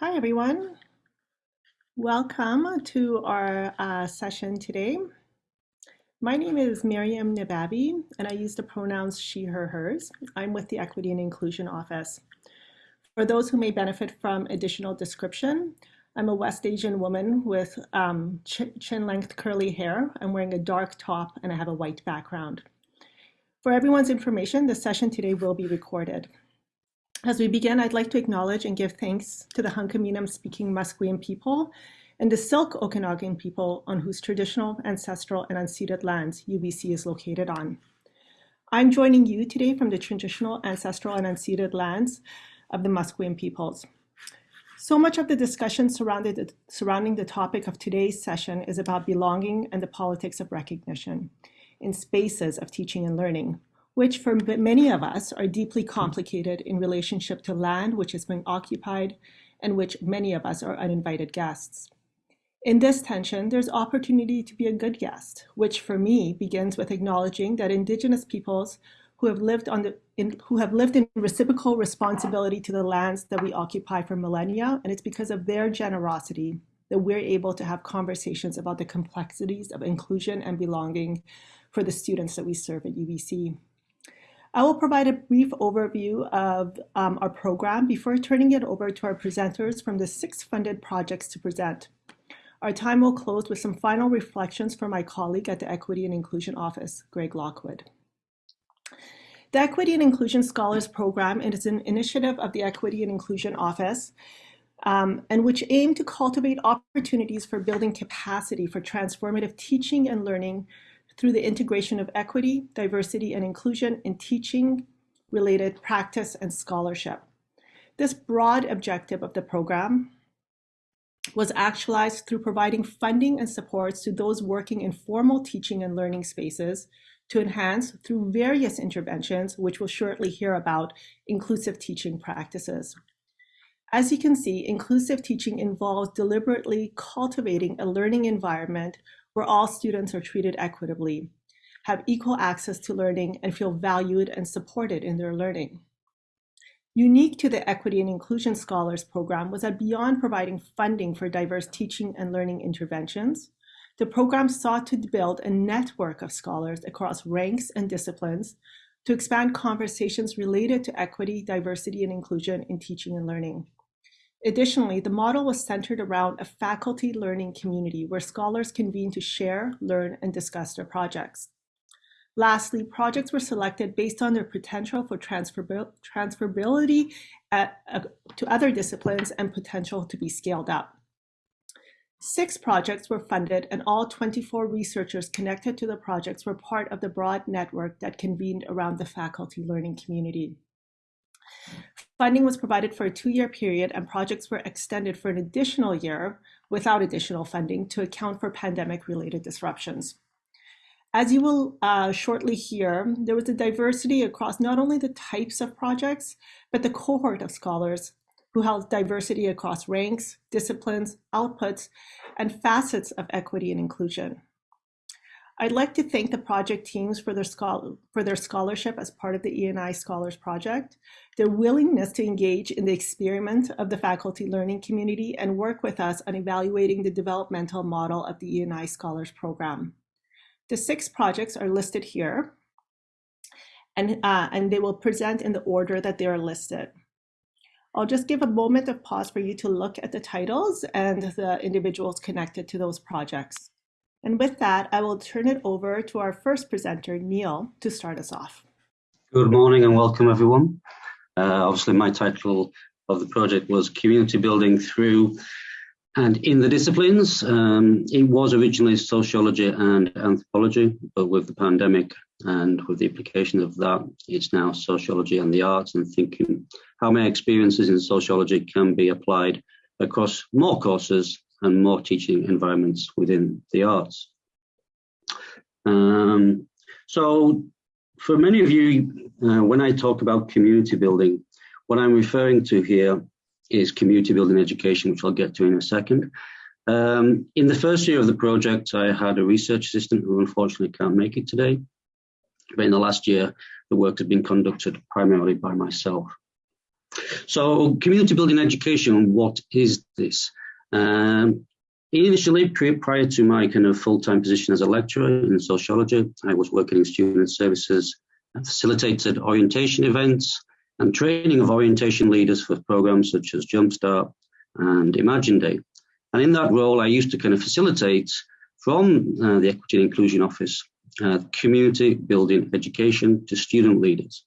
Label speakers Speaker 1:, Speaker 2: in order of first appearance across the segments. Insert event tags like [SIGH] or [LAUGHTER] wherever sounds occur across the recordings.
Speaker 1: Hi, everyone. Welcome to our uh, session today. My name is Miriam Nababi, and I use the pronouns she, her, hers. I'm with the Equity and Inclusion Office. For those who may benefit from additional description, I'm a West Asian woman with um, ch chin-length curly hair. I'm wearing a dark top and I have a white background. For everyone's information, the session today will be recorded. As we begin, I'd like to acknowledge and give thanks to the Hunkaminam speaking Musqueam people and the Syilx Okanagan people on whose traditional, ancestral, and unceded lands UBC is located on. I'm joining you today from the traditional, ancestral, and unceded lands of the Musqueam peoples. So much of the discussion surrounding the topic of today's session is about belonging and the politics of recognition in spaces of teaching and learning, which for many of us are deeply hmm. complicated in relationship to land which has been occupied and which many of us are uninvited guests. In this tension, there's opportunity to be a good guest, which for me begins with acknowledging that Indigenous peoples who have lived on the in, who have lived in reciprocal responsibility to the lands that we occupy for millennia, and it's because of their generosity that we're able to have conversations about the complexities of inclusion and belonging for the students that we serve at UBC. I will provide a brief overview of um, our program before turning it over to our presenters from the six funded projects to present. Our time will close with some final reflections from my colleague at the Equity and Inclusion Office, Greg Lockwood. The Equity and Inclusion Scholars Program is an initiative of the Equity and Inclusion Office um, and which aim to cultivate opportunities for building capacity for transformative teaching and learning through the integration of equity, diversity, and inclusion in teaching related practice and scholarship. This broad objective of the program was actualized through providing funding and supports to those working in formal teaching and learning spaces to enhance through various interventions, which we'll shortly hear about, inclusive teaching practices. As you can see, inclusive teaching involves deliberately cultivating a learning environment where all students are treated equitably, have equal access to learning, and feel valued and supported in their learning. Unique to the Equity and Inclusion Scholars Program was that beyond providing funding for diverse teaching and learning interventions, the program sought to build a network of scholars across ranks and disciplines to expand conversations related to equity, diversity, and inclusion in teaching and learning. Additionally, the model was centered around a faculty learning community where scholars convene to share, learn, and discuss their projects. Lastly, projects were selected based on their potential for transferability at, uh, to other disciplines and potential to be scaled up. Six projects were funded and all 24 researchers connected to the projects were part of the broad network that convened around the faculty learning community. Funding was provided for a two-year period and projects were extended for an additional year without additional funding to account for pandemic-related disruptions. As you will uh, shortly hear, there was a diversity across not only the types of projects, but the cohort of scholars who held diversity across ranks, disciplines, outputs, and facets of equity and inclusion. I'd like to thank the project teams for their, for their scholarship as part of the ENI Scholars Project, their willingness to engage in the experiment of the faculty learning community and work with us on evaluating the developmental model of the ENI Scholars Program. The six projects are listed here, and, uh, and they will present in the order that they are listed. I'll just give a moment of pause for you to look at the titles and the individuals connected to those projects. And with that, I will turn it over to our first presenter, Neil, to start us off.
Speaker 2: Good morning and welcome everyone. Uh, obviously my title of the project was Community Building Through and in the disciplines. Um, it was originally sociology and anthropology, but with the pandemic and with the application of that, it's now sociology and the arts and thinking how my experiences in sociology can be applied across more courses and more teaching environments within the arts. Um, so for many of you, uh, when I talk about community building, what I'm referring to here is community building education, which I'll get to in a second. Um, in the first year of the project, I had a research assistant who unfortunately can't make it today. But in the last year, the work has been conducted primarily by myself. So community building education, what is this? Um, initially, prior to my kind of full-time position as a lecturer in sociology, I was working in student services and facilitated orientation events and training of orientation leaders for programs such as Jumpstart and Imagine Day. And in that role, I used to kind of facilitate from uh, the Equity and Inclusion Office uh, community building education to student leaders.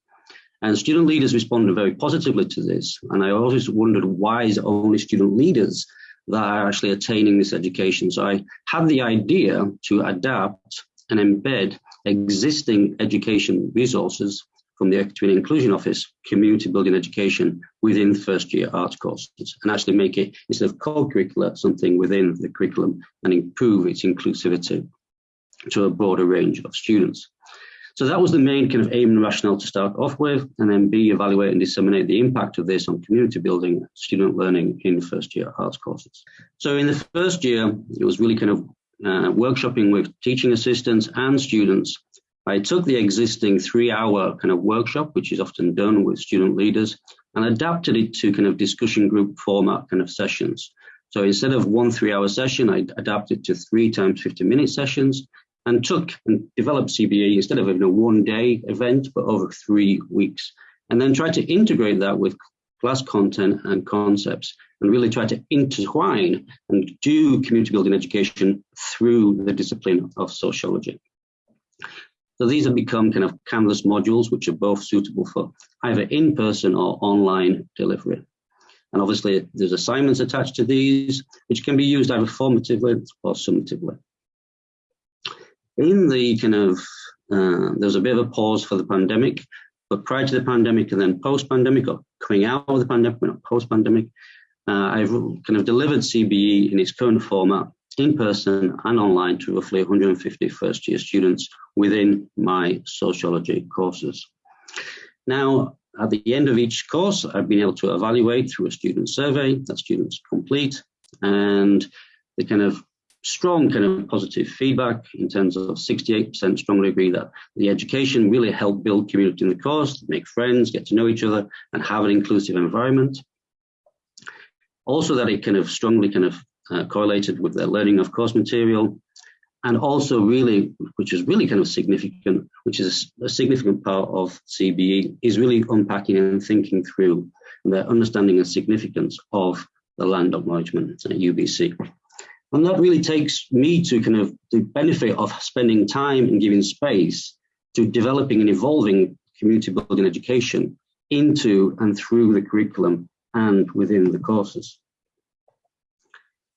Speaker 2: And student leaders responded very positively to this. And I always wondered why is only student leaders that are actually attaining this education? So I had the idea to adapt and embed existing education resources from the Equity and Inclusion Office, community building education within first year arts courses and actually make it, instead of co-curricular, something within the curriculum and improve its inclusivity to a broader range of students. So that was the main kind of aim and rationale to start off with, and then B, evaluate and disseminate the impact of this on community building, student learning in first year arts courses. So in the first year, it was really kind of uh, workshopping with teaching assistants and students. I took the existing three hour kind of workshop, which is often done with student leaders, and adapted it to kind of discussion group format kind of sessions. So instead of one three hour session, I adapted to three times 50 minute sessions and took and developed CBE instead of a one day event, but over three weeks. And then tried to integrate that with class content and concepts and really try to intertwine and do community building education through the discipline of sociology. So these have become kind of Canvas modules, which are both suitable for either in-person or online delivery. And obviously there's assignments attached to these, which can be used either formatively or summatively in the kind of, uh, there was a bit of a pause for the pandemic, but prior to the pandemic and then post-pandemic or coming out of the pandemic, not post-pandemic, uh, I've kind of delivered CBE in its current format in person and online to roughly 150 first year students within my sociology courses. Now, at the end of each course, I've been able to evaluate through a student survey that students complete and the kind of strong kind of positive feedback in terms of 68% strongly agree that the education really helped build community in the course, make friends, get to know each other, and have an inclusive environment. Also that it kind of strongly kind of uh, correlated with their learning of course material, and also really, which is really kind of significant, which is a significant part of CBE, is really unpacking and thinking through their understanding and significance of the land acknowledgement at UBC. And that really takes me to kind of the benefit of spending time and giving space to developing and evolving community building education into and through the curriculum and within the courses.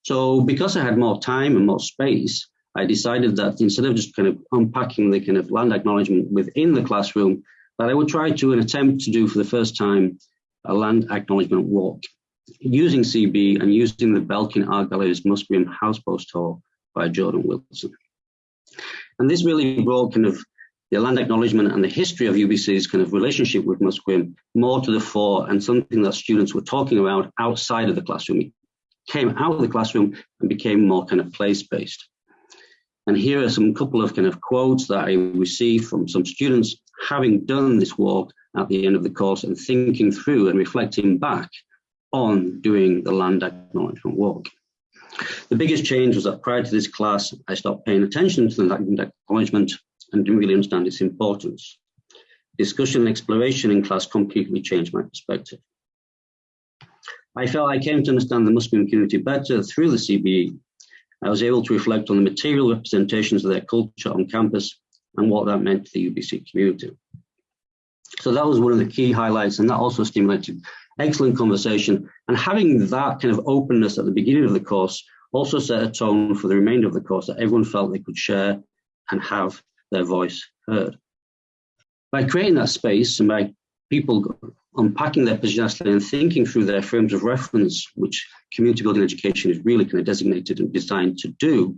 Speaker 2: So because I had more time and more space, I decided that instead of just kind of unpacking the kind of land acknowledgement within the classroom, that I would try to an attempt to do for the first time a land acknowledgement walk using CB and using the Belkin Art Gallery's Musqueam Housepost Tour by Jordan Wilson. And this really brought kind of the land acknowledgement and the history of UBC's kind of relationship with Musqueam more to the fore and something that students were talking about outside of the classroom. It came out of the classroom and became more kind of place-based. And here are some couple of kind of quotes that I received from some students having done this walk at the end of the course and thinking through and reflecting back on doing the land acknowledgement work. The biggest change was that prior to this class, I stopped paying attention to the land acknowledgement and didn't really understand its importance. Discussion and exploration in class completely changed my perspective. I felt I came to understand the Musqueam community better through the CBE. I was able to reflect on the material representations of their culture on campus and what that meant to the UBC community. So that was one of the key highlights and that also stimulated excellent conversation. And having that kind of openness at the beginning of the course also set a tone for the remainder of the course that everyone felt they could share and have their voice heard. By creating that space and by people unpacking their position and thinking through their frames of reference, which community building education is really kind of designated and designed to do,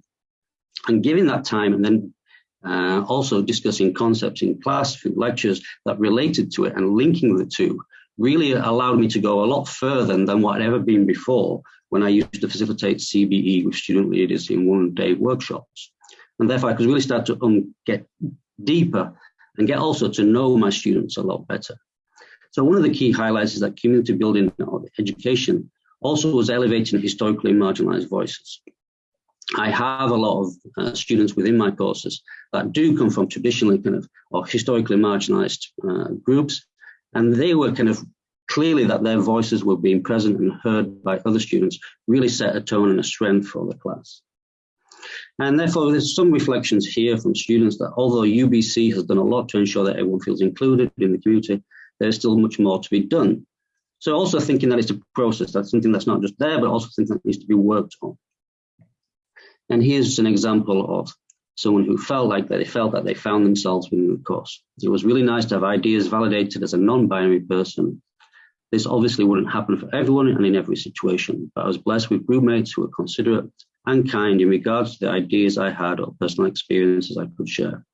Speaker 2: and giving that time and then uh, also discussing concepts in class through lectures that related to it and linking the two really allowed me to go a lot further than what I'd ever been before when I used to facilitate CBE with student leaders in one day workshops. And therefore I could really start to um, get deeper and get also to know my students a lot better. So one of the key highlights is that community building education also was elevating historically marginalized voices. I have a lot of uh, students within my courses that do come from traditionally kind of or historically marginalized uh, groups, and they were kind of clearly that their voices were being present and heard by other students really set a tone and a strength for the class. And therefore, there's some reflections here from students that although UBC has done a lot to ensure that everyone feels included in the community, there's still much more to be done. So also thinking that it's a process, that's something that's not just there, but also something that needs to be worked on. And here's an example of someone who felt like that they felt that they found themselves within the course. It was really nice to have ideas validated as a non-binary person. This obviously wouldn't happen for everyone and in every situation, but I was blessed with roommates who were considerate and kind in regards to the ideas I had or personal experiences I could share.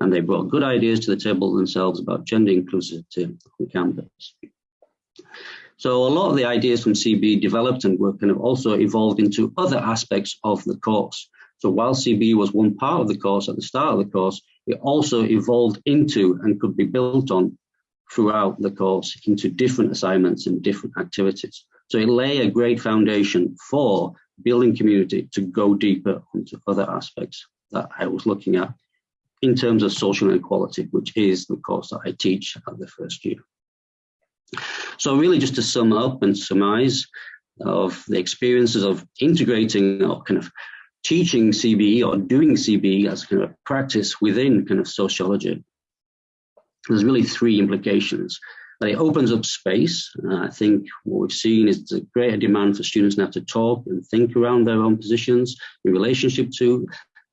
Speaker 2: And they brought good ideas to the table themselves about gender inclusivity on campus. So a lot of the ideas from CB developed and were kind of also evolved into other aspects of the course. So while CB was one part of the course at the start of the course, it also evolved into and could be built on throughout the course into different assignments and different activities. So it lay a great foundation for building community to go deeper into other aspects that I was looking at in terms of social inequality, which is the course that I teach at the first year. So really just to sum up and surmise of the experiences of integrating or kind of teaching CBE or doing CBE as kind of practice within kind of sociology. There's really three implications. That it opens up space. Uh, I think what we've seen is a greater demand for students now to talk and think around their own positions in relationship to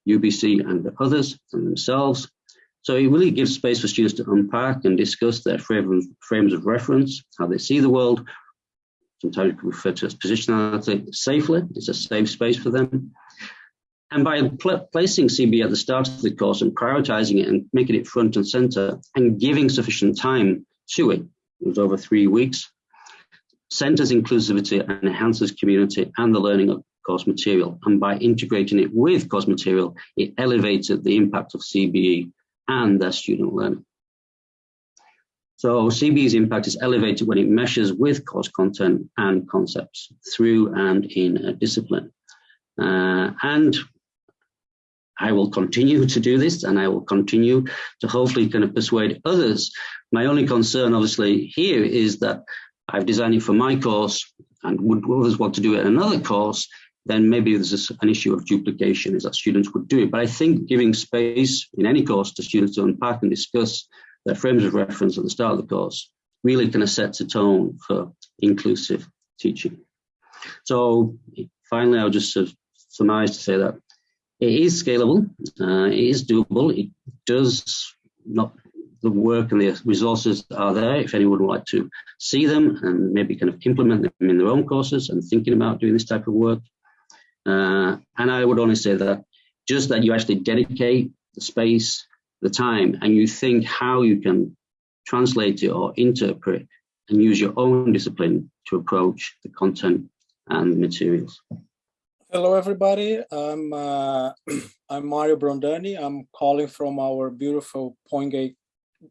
Speaker 2: UBC and the others and themselves. So it really gives space for students to unpack and discuss their frames of reference, how they see the world. Sometimes we refer to as positionality safely. It's a safe space for them. And by pl placing CB at the start of the course and prioritizing it and making it front and center and giving sufficient time to it, it was over three weeks, centers inclusivity and enhances community and the learning of course material. And by integrating it with course material, it elevated the impact of CBE and their student learning. So CBE's impact is elevated when it meshes with course content and concepts through and in a discipline. Uh, and I will continue to do this and I will continue to hopefully kind of persuade others. My only concern obviously here is that I've designed it for my course and would others want to do it in another course, then maybe there's an issue of duplication is that students would do it. But I think giving space in any course to students to unpack and discuss their frames of reference at the start of the course really kind of sets a tone for inclusive teaching. So finally, I'll just sort of surmise to say that it is scalable, uh, it is doable, it does not the work and the resources are there if anyone would like to see them and maybe kind of implement them in their own courses and thinking about doing this type of work. Uh, and I would only say that just that you actually dedicate the space, the time, and you think how you can translate it or interpret and use your own discipline to approach the content and the materials.
Speaker 3: Hello, everybody. I'm uh, [CLEARS THROAT] I'm Mario Brondani. I'm calling from our beautiful Point Grey,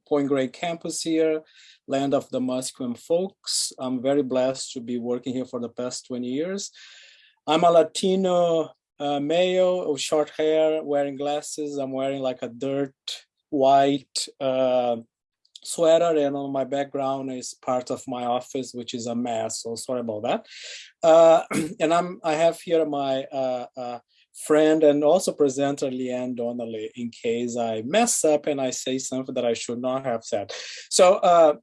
Speaker 3: Point Grey campus here, land of the Musqueam folks. I'm very blessed to be working here for the past 20 years. I'm a Latino uh, male with short hair, wearing glasses. I'm wearing like a dirt white uh, sweater and on my background is part of my office, which is a mess. So sorry about that. Uh, [CLEARS THROAT] and I'm I have here my uh, uh, friend and also presenter Leeann Donnelly in case I mess up and I say something that I should not have said. So uh,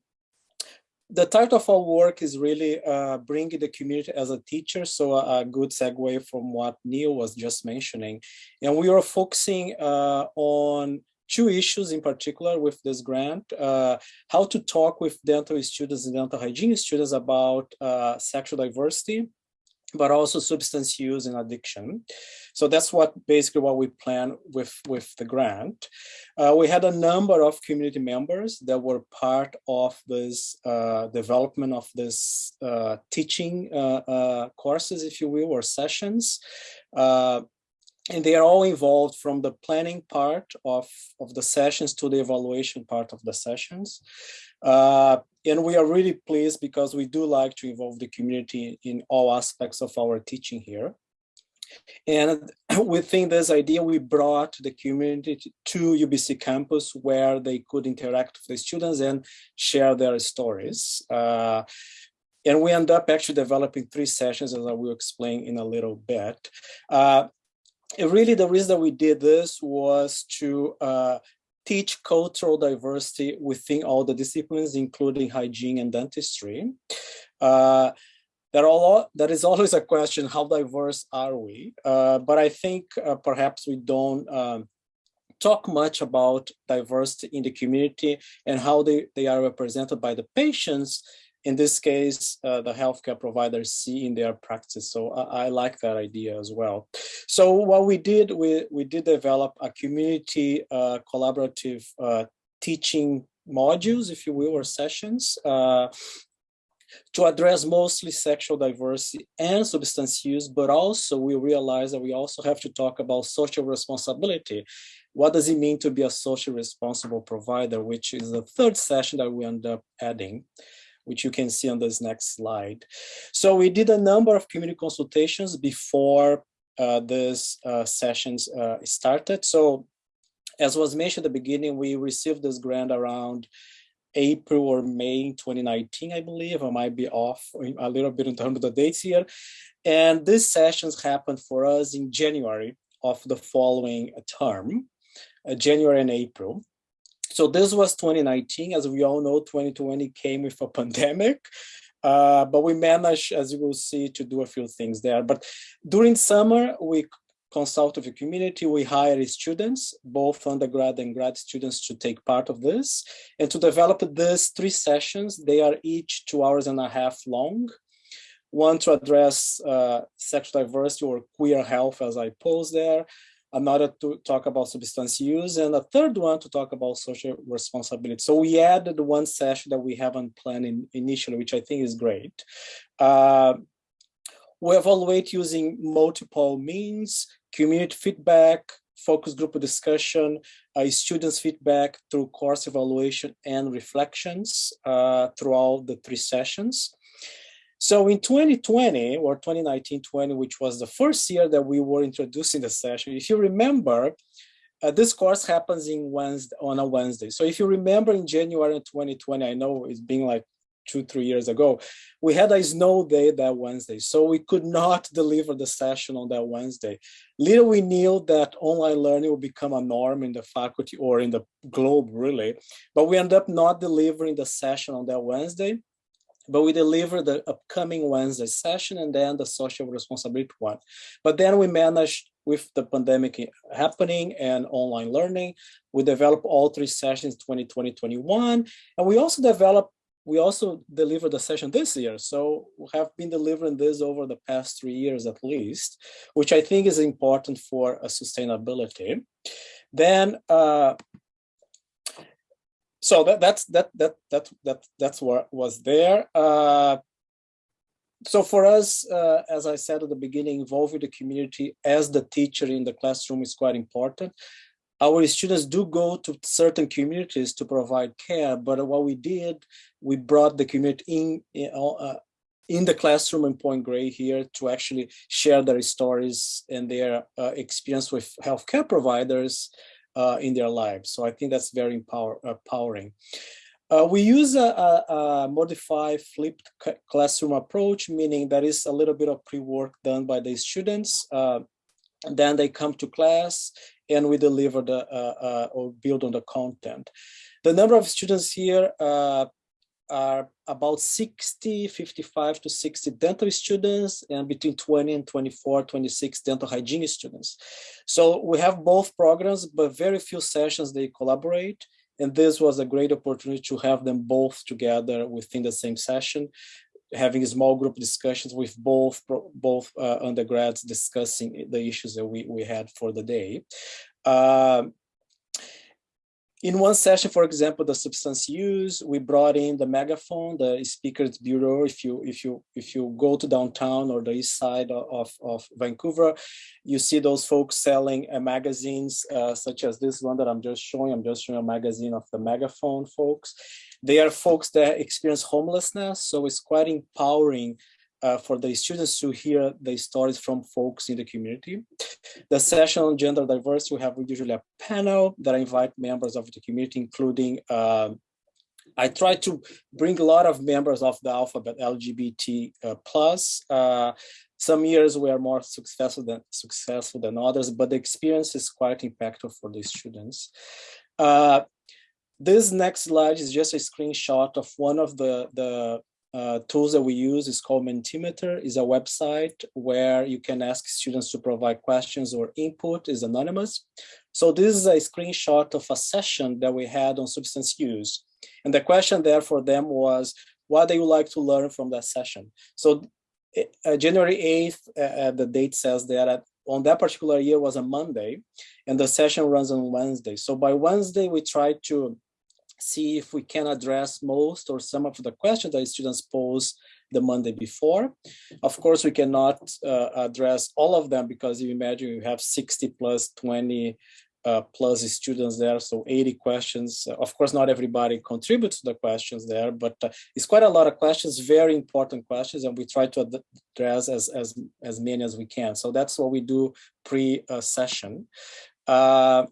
Speaker 3: the title of our work is really uh, bringing the community as a teacher. So a, a, good segue from what Neil was just mentioning. And we are focusing uh, on two issues in particular with this grant, uh, how to talk with dental students and dental hygiene students about uh, sexual diversity but also substance use and addiction. So that's what basically what we plan with, with the grant. Uh, we had a number of community members that were part of this uh, development of this uh, teaching uh, courses, if you will, or sessions. And they are all involved from the planning part of, of the sessions to the evaluation part of the sessions. Uh, and we are really pleased because we do like to involve the community in all aspects of our teaching here. And [CLEARS THROAT] within this idea, we brought the community to UBC campus where they could interact with the students and share their stories. Uh, and we end up actually developing three sessions, as I will explain in a little bit. Uh, really, the reason that we did this was to uh, teach cultural diversity within all the disciplines, including hygiene and dentistry. Uh, there, are there is [LAUGHS] always a question, how diverse are we? Uh, but I think uh, perhaps we don't um, talk much about diversity in the community and how they, they are represented by the patients in this case, uh, the healthcare providers see in their practice. So I, I, like that idea as well. So what we did, we, we did develop a community uh, collaborative uh, teaching modules, if you will, or sessions uh, to address mostly sexual diversity and substance use, but also we realize that we also have to talk about social responsibility. What does it mean to be a social responsible provider, which is the third session that we end up adding which you can see on this next slide. So we did a number of community consultations before uh, uh, sessions uh, started. So as was mentioned at the beginning, we received this grant around April or May 2019, I believe. I might be off a little bit in terms of the dates here. And these sessions happened for us in January of the following term, uh, January and April. So this was 2019. As we all know, 2020 came with a [LAUGHS] pandemic. Uh, but we managed, as you will see, to do a few things there. But during summer, we consult with the community. We hire students, both undergrad and grad students to take part of this. And to develop these three sessions, they are each two hours and a half long. One to address uh, sexual diversity or queer health, as I pose there another to talk about substance use, and a third one to talk about social responsibility. So we added one session that we haven't planned in initially, which I think is great. Uh, we evaluate using multiple means, community feedback, focus group discussion, uh, students feedback through course evaluation and reflections uh, throughout the three sessions. So in 2020 or 2019-20, which was the first year that we were introducing the session, if you remember, uh, this course happens in Wednesday, on a Wednesday. So if you remember in January 2020, I know it's been like two, three years ago, we had a snow day that Wednesday. So we could not [LAUGHS] deliver the session on that Wednesday. Little we knew that online learning would become a norm in the faculty or in the globe really, but we ended up not delivering the session on that Wednesday but we deliver the upcoming Wednesday session and then the social responsibility one. But then we managed with the pandemic happening and online learning, we developed all three sessions 2020, 21, and we also developed we also delivered the session this year. So we have been delivering this over the past three years at least, which I think is important for a sustainability. Then uh, so that that's that that that that that's what was there. Uh, so for us uh, as i said at the beginning involving the community as the teacher in the classroom is quite important. Our students do go to certain communities to provide care but what we did we brought the community in uh, in the classroom in Point Grey here to actually share their stories and their uh, experience with healthcare providers uh, in their lives. So I think that's very empower, empowering. Uh, we use a, a, a, modified flipped classroom approach, meaning there is a little bit of pre-work done by the students. Uh, then they come to class and we deliver the uh, uh, or build on the content. The number of students here uh, are about 60, 55 to 60 dental students and between 20 and 24, 26 dental hygiene students. So we have both programs, but very few sessions they collaborate. And this was a great opportunity to have them both together within the same session, having small group discussions with both both uh, undergrads discussing the issues that we, we had for the day. Uh, in one session, for example, the substance use, we brought in the megaphone, the speakers bureau. If you if you if you go to downtown or the east side of, of Vancouver, you see those folks selling uh, magazines uh, such as this one that I'm just showing. I'm just showing a magazine of the megaphone folks. They are folks that experience homelessness, so it's quite empowering uh, for the students to hear the stories from folks in the community. The session on gender diversity, we have usually a panel that I invite members of the community, including uh, I try to bring a lot of members of the alphabet LGBT uh, plus. Uh, some years we are more successful than successful than others, but the experience is quite impactful for the students. Uh, this next slide is just a screenshot of one of the, the uh, tools that we use is called Mentimeter, is a website where you can ask students to provide questions or input, is anonymous. So this is a screenshot of a session that we had on substance use. And the question there for them was, what do you like to learn from that session? So uh, January 8th, uh, uh, the date says that on that particular year was a Monday and the session runs on Wednesday. So by Wednesday, we try to see if we can address most or some of the questions that students pose the Monday before. Of course, we cannot uh, address all of them because you imagine you have 60 plus 20 uh, plus students there, so 80 questions. Of course, not everybody contributes to the questions there, but uh, it's quite a lot of questions, very important questions, and we try to address as, as, as many as we can. So that's what we do pre-session. Uh,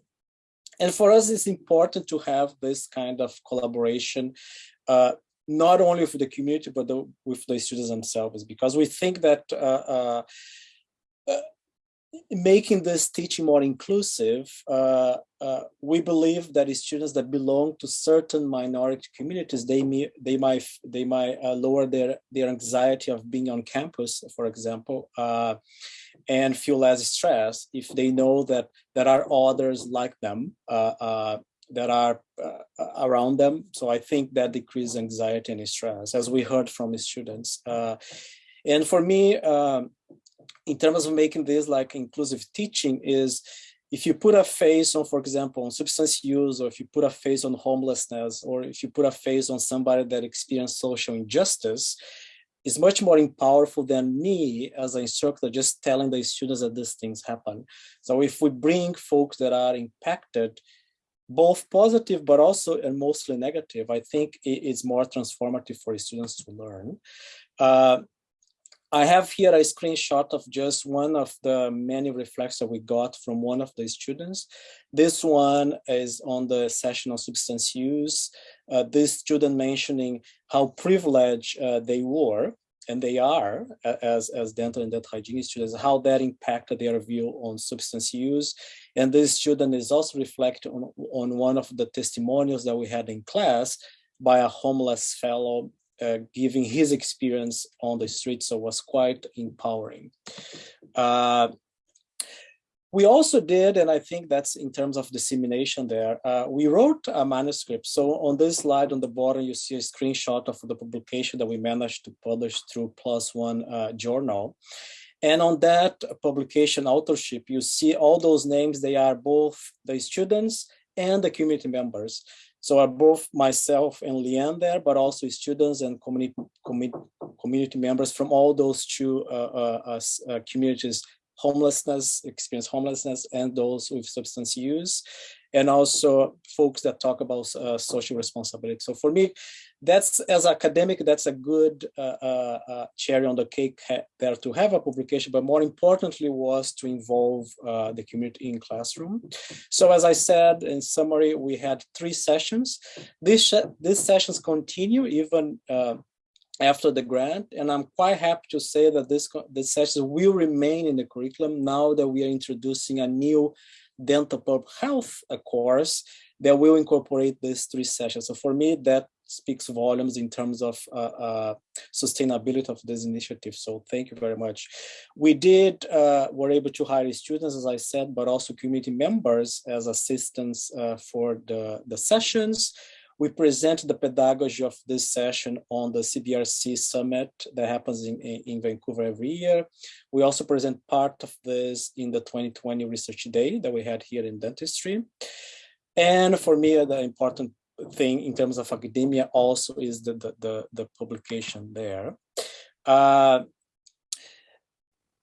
Speaker 3: and for us, it's important to have this kind of collaboration, uh, not only with the community, but the, with the students themselves, because we think that uh, uh, uh making this teaching more inclusive, uh, uh, we believe that students that belong to certain minority communities, they may they might they might lower their their anxiety of being on campus, for example, and feel less stress if they know that there are others like them uh, uh, that are around them. So I think that decreases anxiety and stress, as we heard from the students. and for me. Um, in terms of making this like inclusive teaching is if you put a face on, for example, on substance use, or if you put a face on homelessness, or if you put a face on somebody that experienced social injustice, is much more powerful than me as an instructor just telling the students that these things happen. So if we bring folks that are impacted, both positive but also and mostly negative, I think it's more transformative for students to learn. Uh, I have here a screenshot of just one of the many reflects that we got from one of the students. This one is on the session on substance use. Uh, this student mentioning how privileged uh, they were and they are as, as dental and dental hygiene students, how that impacted their view on substance use. And this student is also reflecting on, on one of the testimonials that we had in class by a homeless fellow uh, giving his experience on the street, so was quite empowering. Uh, we also did, and I think that's in terms of dissemination there, uh, we wrote a manuscript. So on this slide on the bottom, you see a screenshot of the publication that we managed to publish through One uh, journal. And on that publication authorship, you see all those names, they are both the students and the community members. So are both myself and Leeann there, but also students and community, community members from all those two uh, uh, uh, communities, homelessness, experience homelessness, and those with substance use, and also folks that talk about uh, social responsibility. So for me, that's as academic, that's a good uh, uh, uh, cherry on the cake there to have a publication, but more importantly was to involve uh, the community in classroom. So as I said, in summary, we had three sessions. These, these sessions continue even uh, after the grant, and I'm quite happy to say that this, this session will remain in the curriculum now that we are introducing a new dental public health course that will incorporate these three sessions. So for me, that speaks volumes in terms of uh, uh, sustainability of this initiative. So thank you very much. We did, uh, were able to hire students, as I said, but also community members as assistants uh, for the, the sessions. We present the pedagogy of this session on the CBRC summit that happens in, in Vancouver every year. We also present part of this in the 2020 research day that we had here in dentistry. And for me, the important thing in terms of academia also is the, the, the, the publication there. Uh,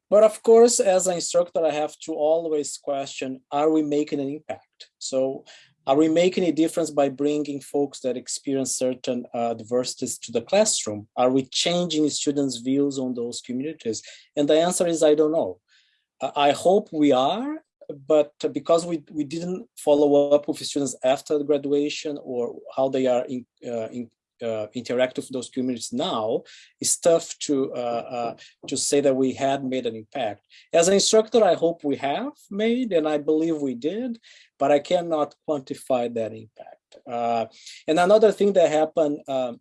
Speaker 3: but of course, as an instructor, I have to always question, are we making an impact? So are we making a difference by bringing folks that experience certain uh, to the classroom? Are we changing students' views on those communities? And the answer is, I don't know. I hope we are, but because we, we didn't follow up with students after graduation or how they are in, uh, in uh, interact with those communities now, it's tough to uh, uh, to say that we had made an impact. As an instructor, I hope we have made, and I believe we did, but I cannot quantify that impact. Uh, and another thing that happened um,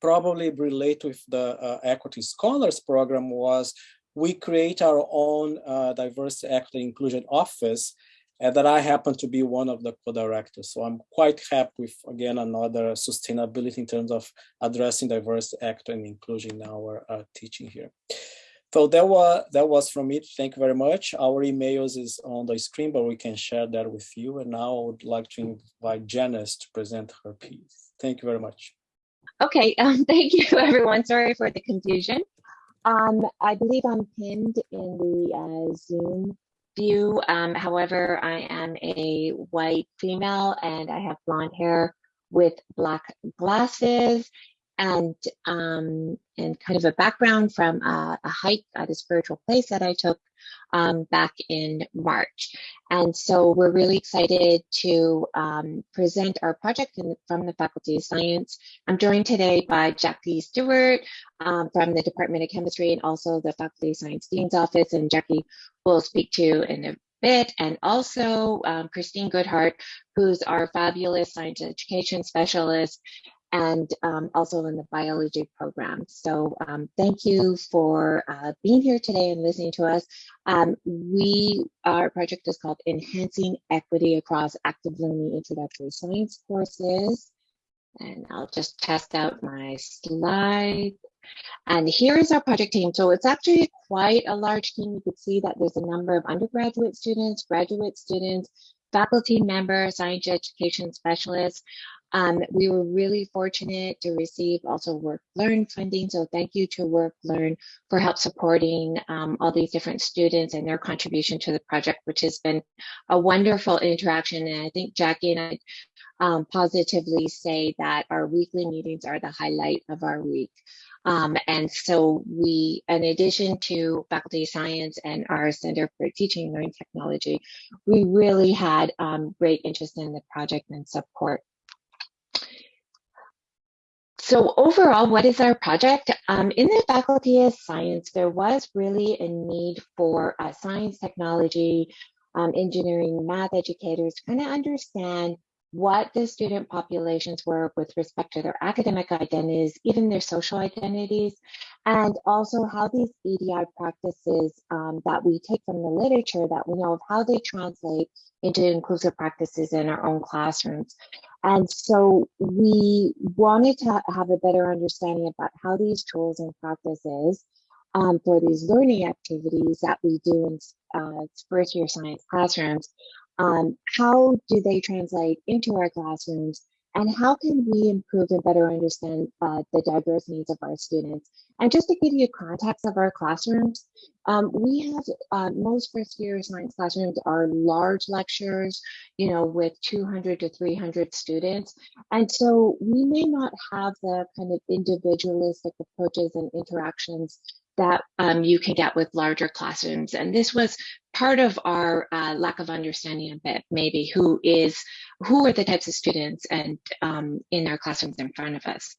Speaker 3: probably relate with the uh, Equity Scholars Program was we create our own diversity, equity, inclusion office and that I happen to be one of the co-directors. So I'm quite happy with, again, another sustainability in terms of addressing diversity, equity, and inclusion in our uh, teaching here. So that was, that was from me. Thank you very much. Our emails is on the screen, but we can share that with you. And now I would like to invite Janice to present her piece. Thank you very much.
Speaker 4: Okay, um, [LAUGHS] thank you everyone. Sorry for the confusion. Um, I believe I'm pinned in the uh, Zoom view. Um, however, I am a white female and I have blonde hair with black glasses and um, and kind of a background from a, a hike at a spiritual place that I took um, back in March. And so we're really excited to um, present our project in, from the Faculty of Science. I'm joined today by Jackie Stewart um, from the Department of Chemistry and also the Faculty of Science Dean's Office. And Jackie will speak to in a bit, and also um, Christine Goodhart, who's our fabulous science education specialist and um, also in the biology program. So um, thank you for uh, being here today and listening to us. Um, we, our project is called Enhancing Equity Across Active Learning Introductory Science Courses. And I'll just test out my slide. And here is our project team. So it's actually quite a large team. You can see that there's a number of undergraduate students, graduate students, faculty members, science education specialists. Um, we were really fortunate to receive also Work Learn funding. So thank you to Work Learn for help supporting um, all these different students and their contribution to the project, which has been a wonderful interaction. And I think Jackie and I um, positively say that our weekly meetings are the highlight of our week. Um, and so we, in addition to faculty science and our Center for Teaching and Learning Technology, we really had um, great interest in the project and support so overall, what is our project? Um, in the Faculty of Science, there was really a need for uh, science, technology, um, engineering, math educators to kind of understand what the student populations were with respect to their academic identities, even their social identities, and also how these EDI practices um, that we take from the literature that we know of how they translate into inclusive practices in our own classrooms. And so we wanted to have a better understanding about how these tools and practices um, for these learning activities that we do in uh, first year science classrooms um, how do they translate into our classrooms and how can we improve and better understand uh, the diverse needs of our students? And just to give you context of our classrooms, um, we have uh, most first year science classrooms are large lectures, you know, with 200 to 300 students. And so we may not have the kind of individualistic approaches and interactions that um, you can get with larger classrooms. And this was part of our uh, lack of understanding a bit, maybe who is, who are the types of students and um, in our classrooms in front of us.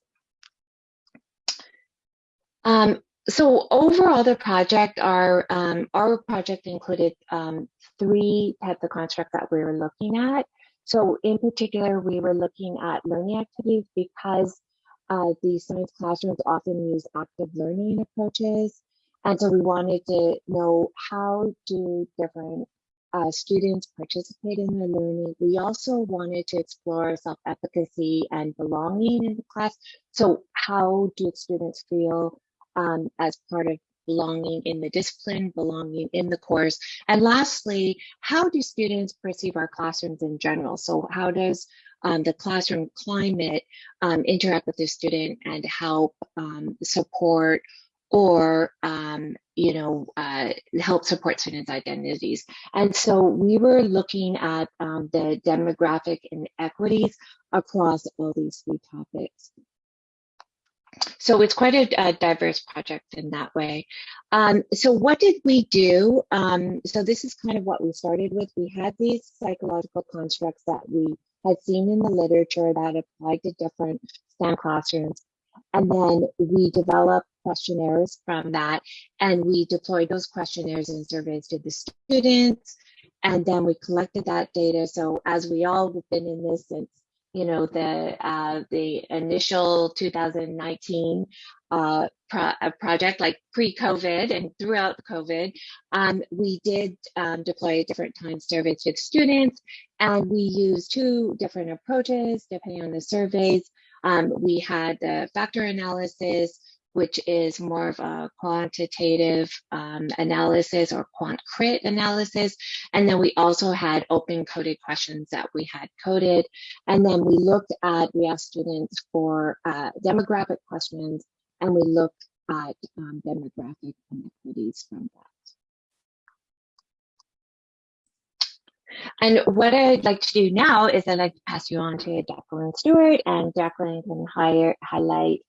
Speaker 4: Um, so overall, the project, our, um, our project included um, three types of constructs that we were looking at. So in particular, we were looking at learning activities because uh, the science classrooms often use active learning approaches. And so we wanted to know how do different uh, students participate in their learning. We also wanted to explore self-efficacy and belonging in the class. So how do students feel um, as part of belonging in the discipline, belonging in the course. And lastly, how do students perceive our classrooms in general? So how does um, the classroom climate um, interact with the student and help um, support or um, you know uh, help support students' identities. And so we were looking at um, the demographic inequities across all these three topics. So it's quite a, a diverse project in that way. Um, so what did we do? Um, so this is kind of what we started with. We had these psychological constructs that we had seen in the literature that applied to different STEM classrooms. And then we developed questionnaires from that and we deployed those questionnaires and surveys to the students. And then we collected that data. So as we all have been in this since, you know, the uh, the initial 2019 uh, pro project, like pre-COVID and throughout COVID, um, we did um, deploy different time surveys to students, and we used two different approaches depending on the surveys. Um, we had the factor analysis, which is more of a quantitative um, analysis or quant crit analysis. And then we also had open coded questions that we had coded. And then we looked at, we asked students for uh, demographic questions and we looked at um, demographic inequities from that. And what I'd like to do now is I'd like to pass you on to Jacqueline Stewart and Jacqueline can hire, highlight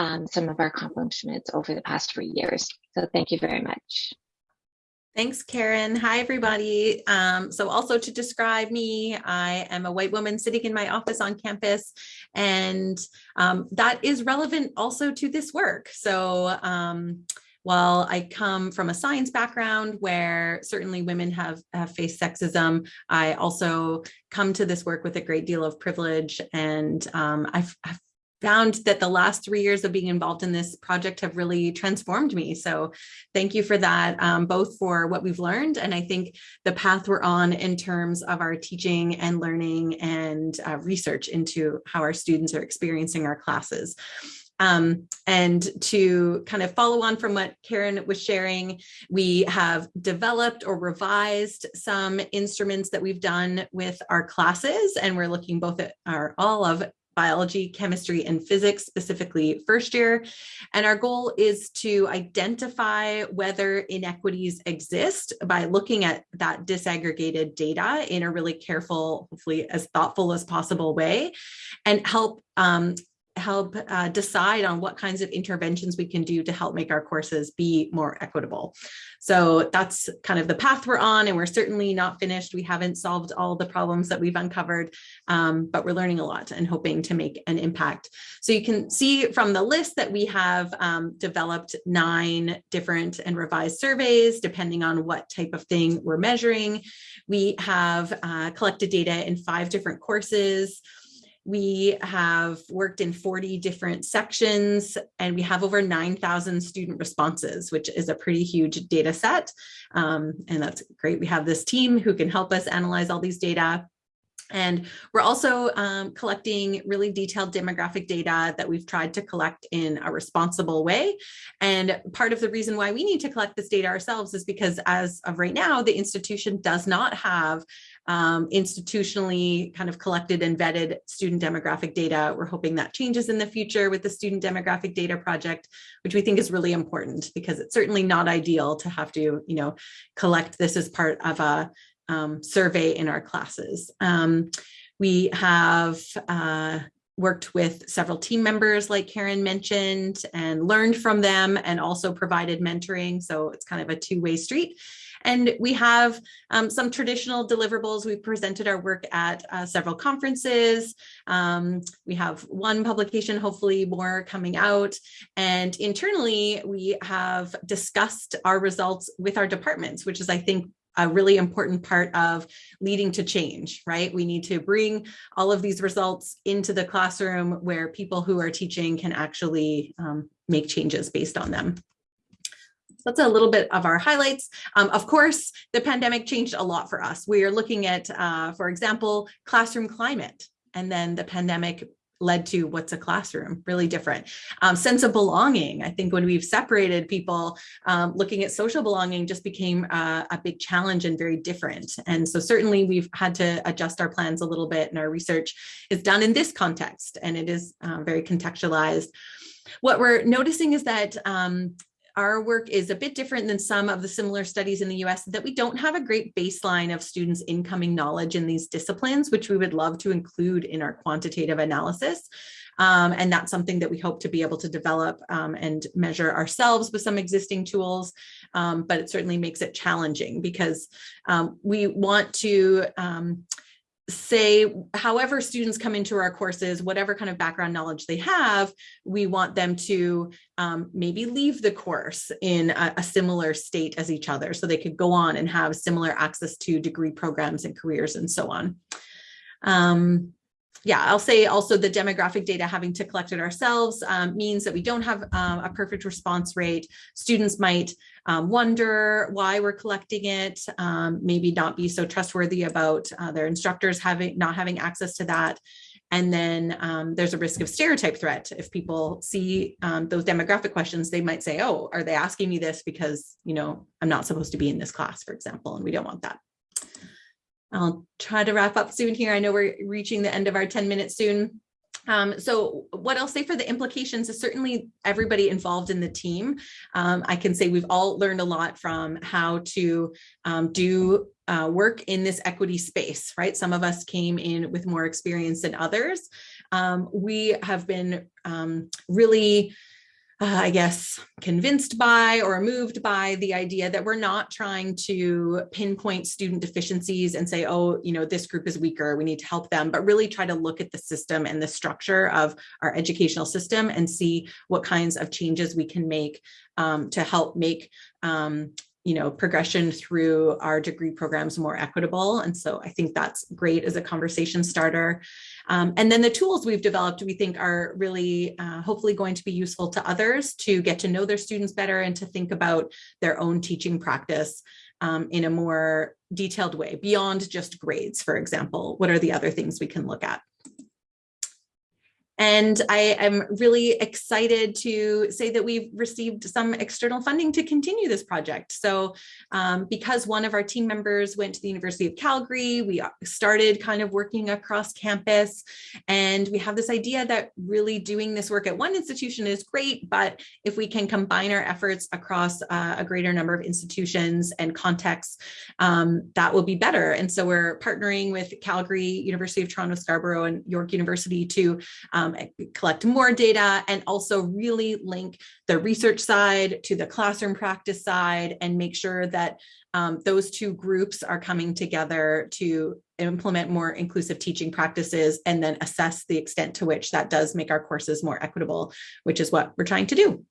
Speaker 4: um, some of our accomplishments over the past three years. So thank you very much.
Speaker 5: Thanks, Karen. Hi, everybody. Um, so also to describe me, I am a white woman sitting in my office on campus, and um, that is relevant also to this work. So um, while I come from a science background where certainly women have, have faced sexism, I also come to this work with a great deal of privilege and um, I've, I've found that the last three years of being involved in this project have really transformed me. So thank you for that, um, both for what we've learned and I think the path we're on in terms of our teaching and learning and uh, research into how our students are experiencing our classes. Um, and to kind of follow on from what Karen was sharing, we have developed or revised some instruments that we've done with our classes, and we're looking both at our all of biology, chemistry, and physics, specifically first year. And our goal is to identify whether inequities exist by looking at that disaggregated data in a really careful, hopefully as thoughtful as possible way, and help um, help uh, decide on what kinds of interventions we can do to help make our courses be more equitable. So that's kind of the path we're on and we're certainly not finished. We haven't solved all the problems that we've uncovered, um, but we're learning a lot and hoping to make an impact. So you can see from the list that we have um, developed nine different and revised surveys depending on what type of thing we're measuring. We have uh, collected data in five different courses. We have worked in 40 different sections and we have over 9,000 student responses, which is a pretty huge data set. Um, and that's great. We have this team who can help us analyze all these data. And we're also um, collecting really detailed demographic data that we've tried to collect in a responsible way. And part of the reason why we need to collect this data ourselves is because as of right now, the institution does not have um, institutionally kind of collected and vetted student demographic data. We're hoping that changes in the future with the student demographic data project, which we think is really important because it's certainly not ideal to have to, you know, collect this as part of a um, survey in our classes. Um, we have uh, worked with several team members like Karen mentioned and learned from them and also provided mentoring. So it's kind of a two-way street. And we have um, some traditional deliverables. We presented our work at uh, several conferences. Um, we have one publication, hopefully more coming out. And internally, we have discussed our results with our departments, which is, I think, a really important part of leading to change, right? We need to bring all of these results into the classroom where people who are teaching can actually um, make changes based on them. That's a little bit of our highlights. Um, of course, the pandemic changed a lot for us. We are looking at, uh, for example, classroom climate, and then the pandemic led to what's a classroom really different um, sense of belonging i think when we've separated people um, looking at social belonging just became uh, a big challenge and very different and so certainly we've had to adjust our plans a little bit and our research is done in this context and it is uh, very contextualized what we're noticing is that um, our work is a bit different than some of the similar studies in the US that we don't have a great baseline of students incoming knowledge in these disciplines, which we would love to include in our quantitative analysis. Um, and that's something that we hope to be able to develop um, and measure ourselves with some existing tools. Um, but it certainly makes it challenging because um, we want to um, say however students come into our courses whatever kind of background knowledge they have we want them to um, maybe leave the course in a, a, similar state as each other so they could go on and have similar access to degree programs and careers and so on. Um, yeah, I'll say also the demographic data having to collect it ourselves um, means that we don't have um, a perfect response rate. Students might um, wonder why we're collecting it, um, maybe not be so trustworthy about uh, their instructors having not having access to that. And then um, there's a risk of stereotype threat. If people see um, those demographic questions, they might say, oh, are they asking me this because, you know, I'm not supposed to be in this class, for example, and we don't want that. I'll try to wrap up soon here. I know we're reaching the end of our 10 minutes soon. Um, so what I'll say for the implications is certainly everybody involved in the team. Um, I can say we've all learned a lot from how to um, do uh, work in this equity space, right? Some of us came in with more experience than others. Um, we have been um, really uh, I guess, convinced by or moved by the idea that we're not trying to pinpoint student deficiencies and say, oh, you know, this group is weaker, we need to help them, but really try to look at the system and the structure of our educational system and see what kinds of changes we can make um, to help make um, you know, progression through our degree programs more equitable. And so I think that's great as a conversation starter. Um, and then the tools we've developed, we think are really uh, hopefully going to be useful to others to get to know their students better and to think about their own teaching practice um, in a more detailed way beyond just grades, for example. What are the other things we can look at? And I am really excited to say that we've received some external funding to continue this project. So um, because one of our team members went to the University of Calgary, we started kind of working across campus. And we have this idea that really doing this work at one institution is great, but if we can combine our efforts across uh, a greater number of institutions and contexts, um, that will be better. And so we're partnering with Calgary, University of Toronto, Scarborough, and York University to um, um, collect more data and also really link the research side to the classroom practice side and make sure that um, those two groups are coming together to implement more inclusive teaching practices and then assess the extent to which that does make our courses more equitable, which is what we're trying to do.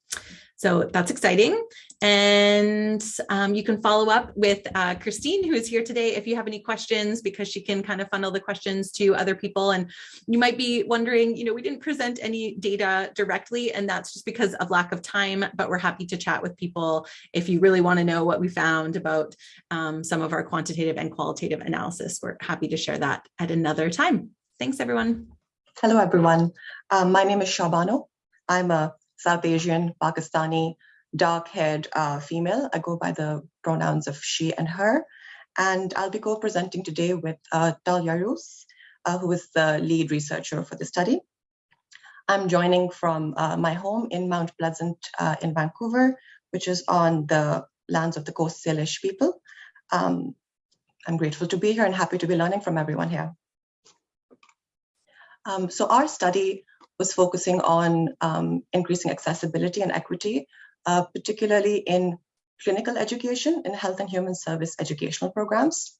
Speaker 5: So that's exciting. And um, you can follow up with uh, Christine, who is here today, if you have any questions, because she can kind of funnel the questions to other people. And you might be wondering, you know, we didn't present any data directly, and that's just because of lack of time, but we're happy to chat with people if you really want to know what we found about um, some of our quantitative and qualitative analysis. We're happy to share that at another time. Thanks, everyone.
Speaker 6: Hello, everyone. Um, my name is Shabano. I'm a South Asian, Pakistani, dark-haired uh, female. I go by the pronouns of she and her. And I'll be co-presenting today with uh, Roos, uh, who is the lead researcher for the study. I'm joining from uh, my home in Mount Pleasant uh, in Vancouver, which is on the lands of the Coast Salish people. Um, I'm grateful to be here and happy to be learning from everyone here. Um, so our study was focusing on um, increasing accessibility and equity, uh, particularly in clinical education in health and human service educational programs.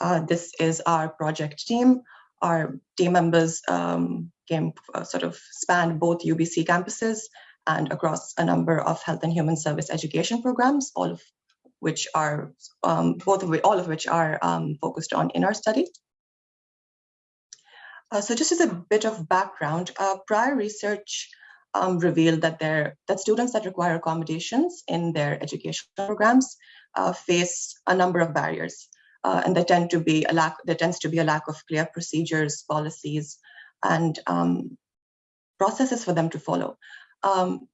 Speaker 6: Uh, this is our project team. Our team members um, came uh, sort of spanned both UBC campuses and across a number of health and human service education programs, all of which are um, both of which, all of which are um, focused on in our study. Uh, so just as a bit of background, uh, prior research um, revealed that there that students that require accommodations in their education programs uh, face a number of barriers, uh, and there tend to be a lack there tends to be a lack of clear procedures, policies, and um, processes for them to follow. Um,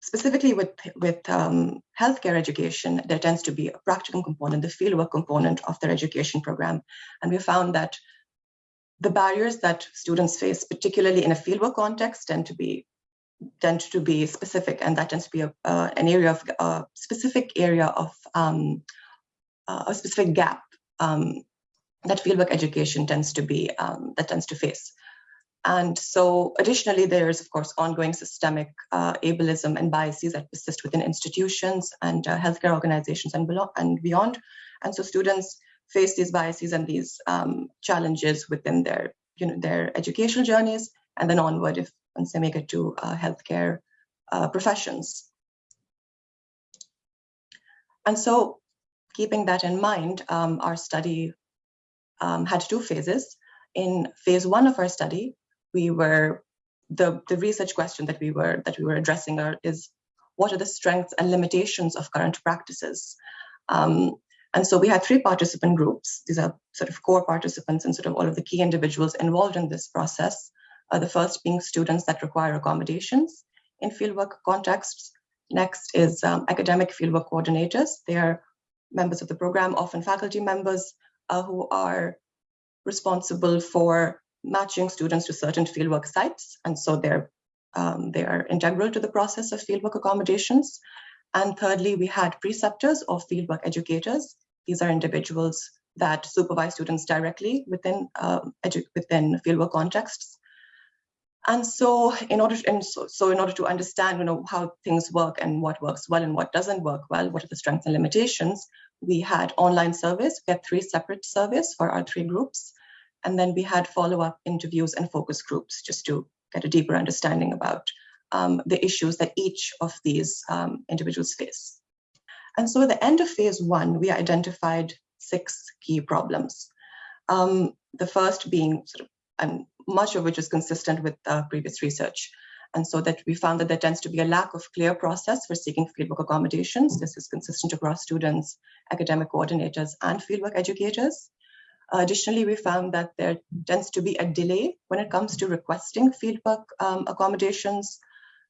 Speaker 6: specifically with, with um, healthcare education, there tends to be a practicum component, the fieldwork component of their education program. And we found that the barriers that students face, particularly in a fieldwork context, tend to be tend to be specific, and that tends to be a, uh, an area of a specific area of um, uh, a specific gap um, that fieldwork education tends to be um, that tends to face. And so additionally, there's of course ongoing systemic uh, ableism and biases that persist within institutions and uh, healthcare organizations and, and beyond. And so students face these biases and these um, challenges within their, you know, their educational journeys and then onward if once they make it to uh, healthcare uh, professions. And so keeping that in mind, um, our study um, had two phases. In phase one of our study, we were the, the research question that we were that we were addressing are, is what are the strengths and limitations of current practices? Um, and so we had three participant groups. These are sort of core participants and sort of all of the key individuals involved in this process. Uh, the first being students that require accommodations in fieldwork contexts. Next is um, academic fieldwork coordinators. They are members of the program, often faculty members uh, who are responsible for matching students to certain fieldwork sites. And so they're, um, they are integral to the process of fieldwork accommodations. And thirdly, we had preceptors or fieldwork educators. These are individuals that supervise students directly within, um, within fieldwork contexts. And so in order to, and so, so in order to understand you know, how things work and what works well and what doesn't work well, what are the strengths and limitations, we had online surveys. We had three separate surveys for our three groups. And then we had follow-up interviews and focus groups just to get a deeper understanding about um, the issues that each of these um, individuals face. And so at the end of phase one, we identified six key problems. Um, the first being sort of, and much of which is consistent with uh, previous research. And so that we found that there tends to be a lack of clear process for seeking fieldwork accommodations. This is consistent across students, academic coordinators, and fieldwork educators. Uh, additionally, we found that there tends to be a delay when it comes to requesting fieldwork um, accommodations.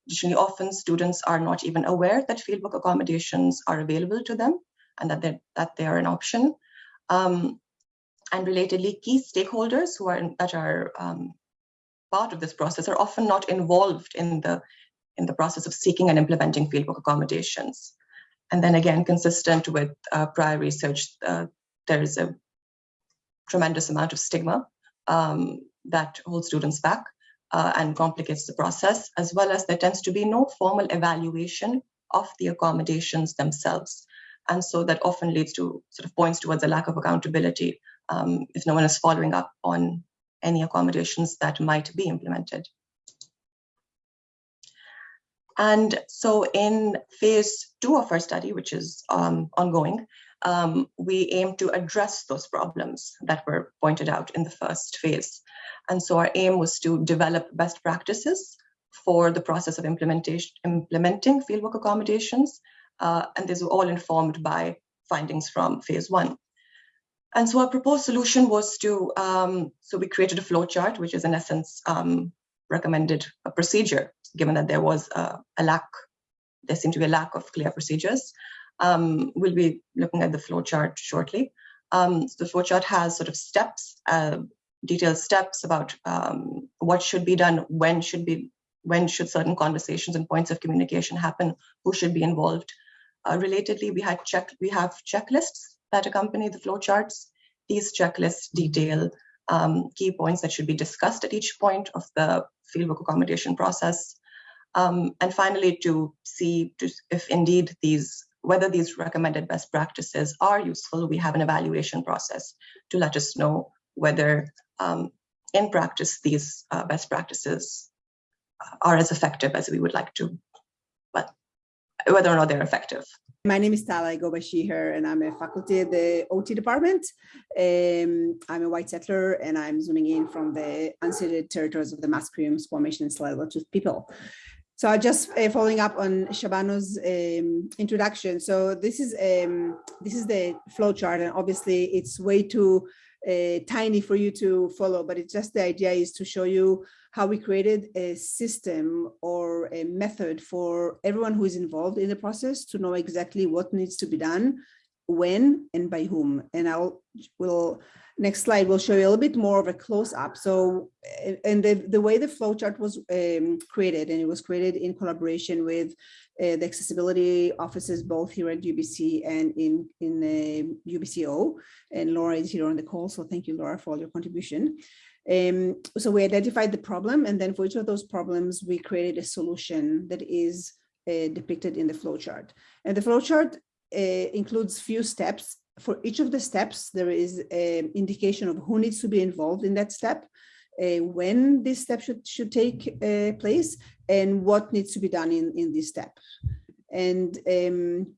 Speaker 6: Additionally, often students are not even aware that fieldwork accommodations are available to them and that, that they are an option. Um, and relatedly, key stakeholders who are in, that are um, part of this process are often not involved in the in the process of seeking and implementing fieldwork accommodations. And then again, consistent with uh, prior research, uh, there is a tremendous amount of stigma um, that holds students back uh, and complicates the process, as well as there tends to be no formal evaluation of the accommodations themselves. And so that often leads to sort of points towards a lack of accountability um, if no one is following up on any accommodations that might be implemented. And so in phase two of our study, which is um, ongoing, um, we aim to address those problems that were pointed out in the first phase. And so our aim was to develop best practices for the process of implementation, implementing fieldwork accommodations. Uh, and these were all informed by findings from phase one. And so our proposed solution was to, um, so we created a flow chart, which is in essence um, recommended a procedure, given that there was a, a, lack, there seemed to be a lack of clear procedures. Um, we'll be looking at the flow chart shortly. Um, so the flow chart has sort of steps, uh, detailed steps about um, what should be done, when should be, when should certain conversations and points of communication happen, who should be involved. Uh, relatedly, we had check, we have checklists that accompany the flowcharts. These checklists detail um, key points that should be discussed at each point of the fieldwork accommodation process. Um, and finally, to see to, if indeed these whether these recommended best practices are useful, we have an evaluation process to let us know whether um, in practice these uh, best practices are as effective as we would like to, but whether or not they're effective.
Speaker 7: My name is Tala, I go by she, and I'm a faculty at the OT department. Um, I'm a white settler and I'm zooming in from the unceded territories of the Musqueam, Squamish, and Tsleil-Waututh people. So I just uh, following up on Shabano's um, introduction. So this is um, this is the flow chart, and obviously it's way too uh, tiny for you to follow, but it's just the idea is to show you how we created a system or a method for everyone who is involved in the process to know exactly what needs to be done, when and by whom. And I'll will next slide will show you a little bit more of a close up. So, and the, the way the flowchart was um, created, and it was created in collaboration with uh, the accessibility offices, both here at UBC and in, in uh, UBCO. And Laura is here on the call. So thank you, Laura, for all your contribution. Um, so we identified the problem, and then for each of those problems, we created a solution that is uh, depicted in the flowchart. And the flowchart includes few steps. For each of the steps, there is an indication of who needs to be involved in that step, uh, when this step should, should take uh, place, and what needs to be done in, in this step. And, um,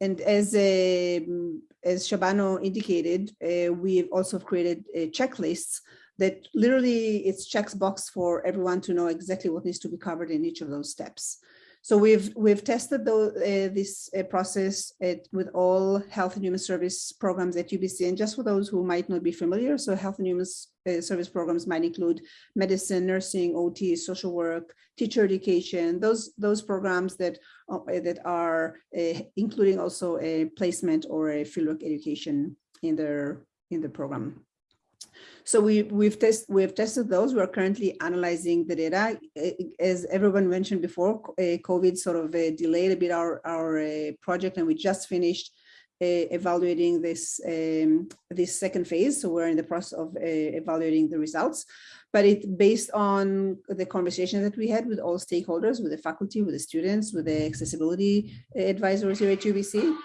Speaker 7: and as, um, as Shabano indicated, uh, we've also created checklists that literally it's checks box for everyone to know exactly what needs to be covered in each of those steps. So we've we've tested the, uh, this uh, process at, with all health and human service programs at UBC. And just for those who might not be familiar, so health and human uh, service programs might include medicine, nursing, OT, social work, teacher education, those those programs that uh, that are uh, including also a placement or a fieldwork education in their in the program. So we, we've, test, we've tested those. We are currently analyzing the data. As everyone mentioned before, COVID sort of uh, delayed a bit our, our uh, project and we just finished evaluating this, um, this second phase. So we're in the process of evaluating the results but it based on the conversation that we had with all stakeholders, with the faculty, with the students, with the accessibility advisors here at UBC.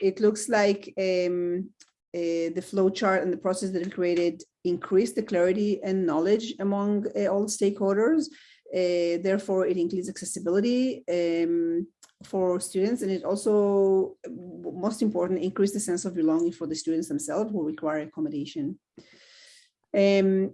Speaker 7: It looks like um, uh, the flow chart and the process that it created increase the clarity and knowledge among uh, all stakeholders. Uh, therefore, it increases accessibility um, for students, and it also, most important, increase the sense of belonging for the students themselves who require accommodation. Um,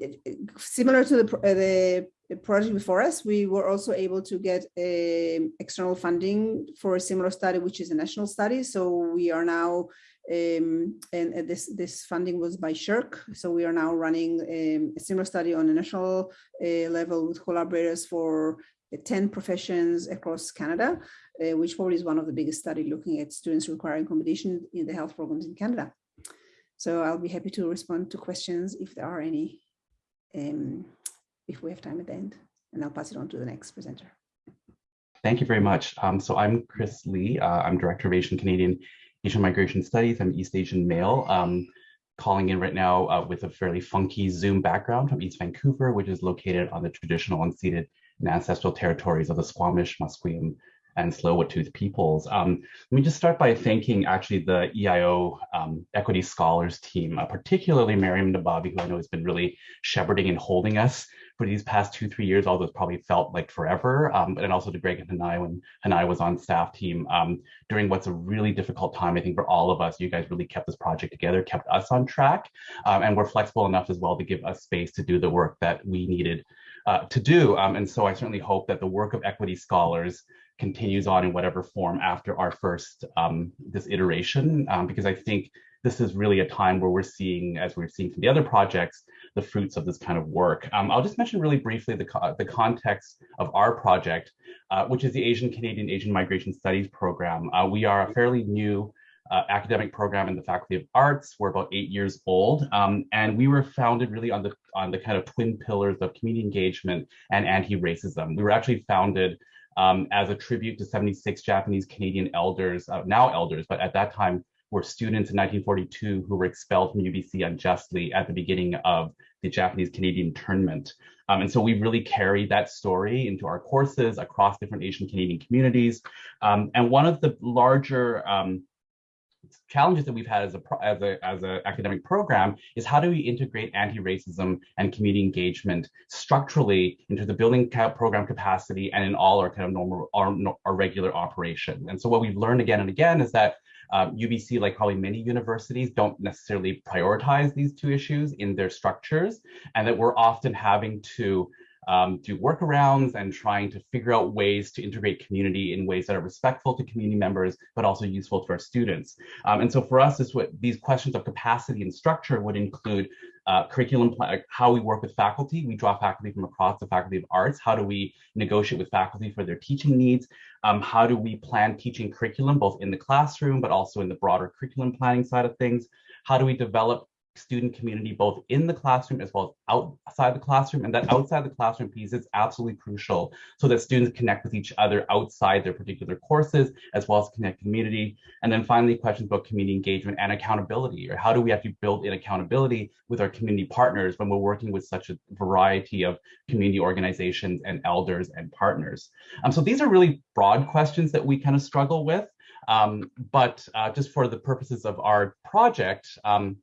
Speaker 7: similar to the, uh, the project before us, we were also able to get um, external funding for a similar study, which is a national study. So we are now um, and, and, this this funding was by SSHRC. So we are now running um, a similar study on a national uh, level with collaborators for uh, 10 professions across Canada, uh, which probably is one of the biggest study looking at students requiring accommodation in the health programs in Canada. So I'll be happy to respond to questions if there are any, um, if we have time at the end, and I'll pass it on to the next presenter.
Speaker 8: Thank you very much. Um, so I'm Chris Lee. Uh, I'm Director of Asian Canadian Asian Migration Studies. I'm East Asian male. Um, calling in right now uh, with a fairly funky Zoom background from East Vancouver, which is located on the traditional unceded and ancestral territories of the Squamish, Musqueam, and Tsleil-Waututh peoples. Um, let me just start by thanking actually the EIO um, Equity Scholars team, uh, particularly Miriam Nababi, who I know has been really shepherding and holding us for these past two, three years, although it's probably felt like forever. Um, and also to Greg and Hanai when Hanai was on staff team um, during what's a really difficult time, I think for all of us, you guys really kept this project together, kept us on track, um, and were flexible enough as well to give us space to do the work that we needed uh, to do. Um, and so I certainly hope that the work of equity scholars continues on in whatever form after our first um, this iteration, um, because I think this is really a time where we're seeing, as we're seeing from the other projects, the fruits of this kind of work. Um, I'll just mention really briefly the, co the context of our project, uh, which is the Asian Canadian Asian Migration Studies program. Uh, we are a fairly new uh, academic program in the Faculty of Arts. We're about eight years old, um, and we were founded really on the on the kind of twin pillars of community engagement and anti-racism. We were actually founded um, as a tribute to 76 Japanese Canadian elders, uh, now elders, but at that time were students in 1942 who were expelled from UBC unjustly at the beginning of the Japanese Canadian internment. Um, and so we really carry that story into our courses across different Asian Canadian communities. Um, and one of the larger um, challenges that we've had as a as a as an academic program is how do we integrate anti-racism and community engagement structurally into the building program capacity and in all our kind of normal our, our regular operation and so what we've learned again and again is that um, UBC, like probably many universities, don't necessarily prioritize these two issues in their structures, and that we're often having to um, do workarounds and trying to figure out ways to integrate community in ways that are respectful to community members, but also useful to our students. Um, and so for us, this these questions of capacity and structure would include uh, curriculum, how we work with faculty. We draw faculty from across the Faculty of Arts. How do we negotiate with faculty for their teaching needs? Um, how do we plan teaching curriculum, both in the classroom, but also in the broader curriculum planning side of things? How do we develop student community both in the classroom as well as outside the classroom and that outside the classroom piece is absolutely crucial so that students connect with each other outside their particular courses as well as connect community. And then finally questions about community engagement and accountability or how do we actually build in accountability with our community partners when we're working with such a variety of community organizations and elders and partners? Um, so these are really broad questions that we kind of struggle with. Um, but uh, just for the purposes of our project, um,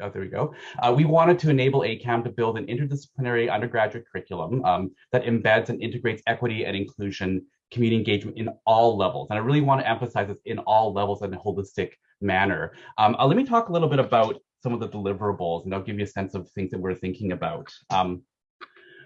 Speaker 8: oh, there we go. Uh, we wanted to enable ACAM to build an interdisciplinary undergraduate curriculum um, that embeds and integrates equity and inclusion, community engagement in all levels. And I really want to emphasize this in all levels in a holistic manner. Um, uh, let me talk a little bit about some of the deliverables and I'll give you a sense of things that we're thinking about. Um,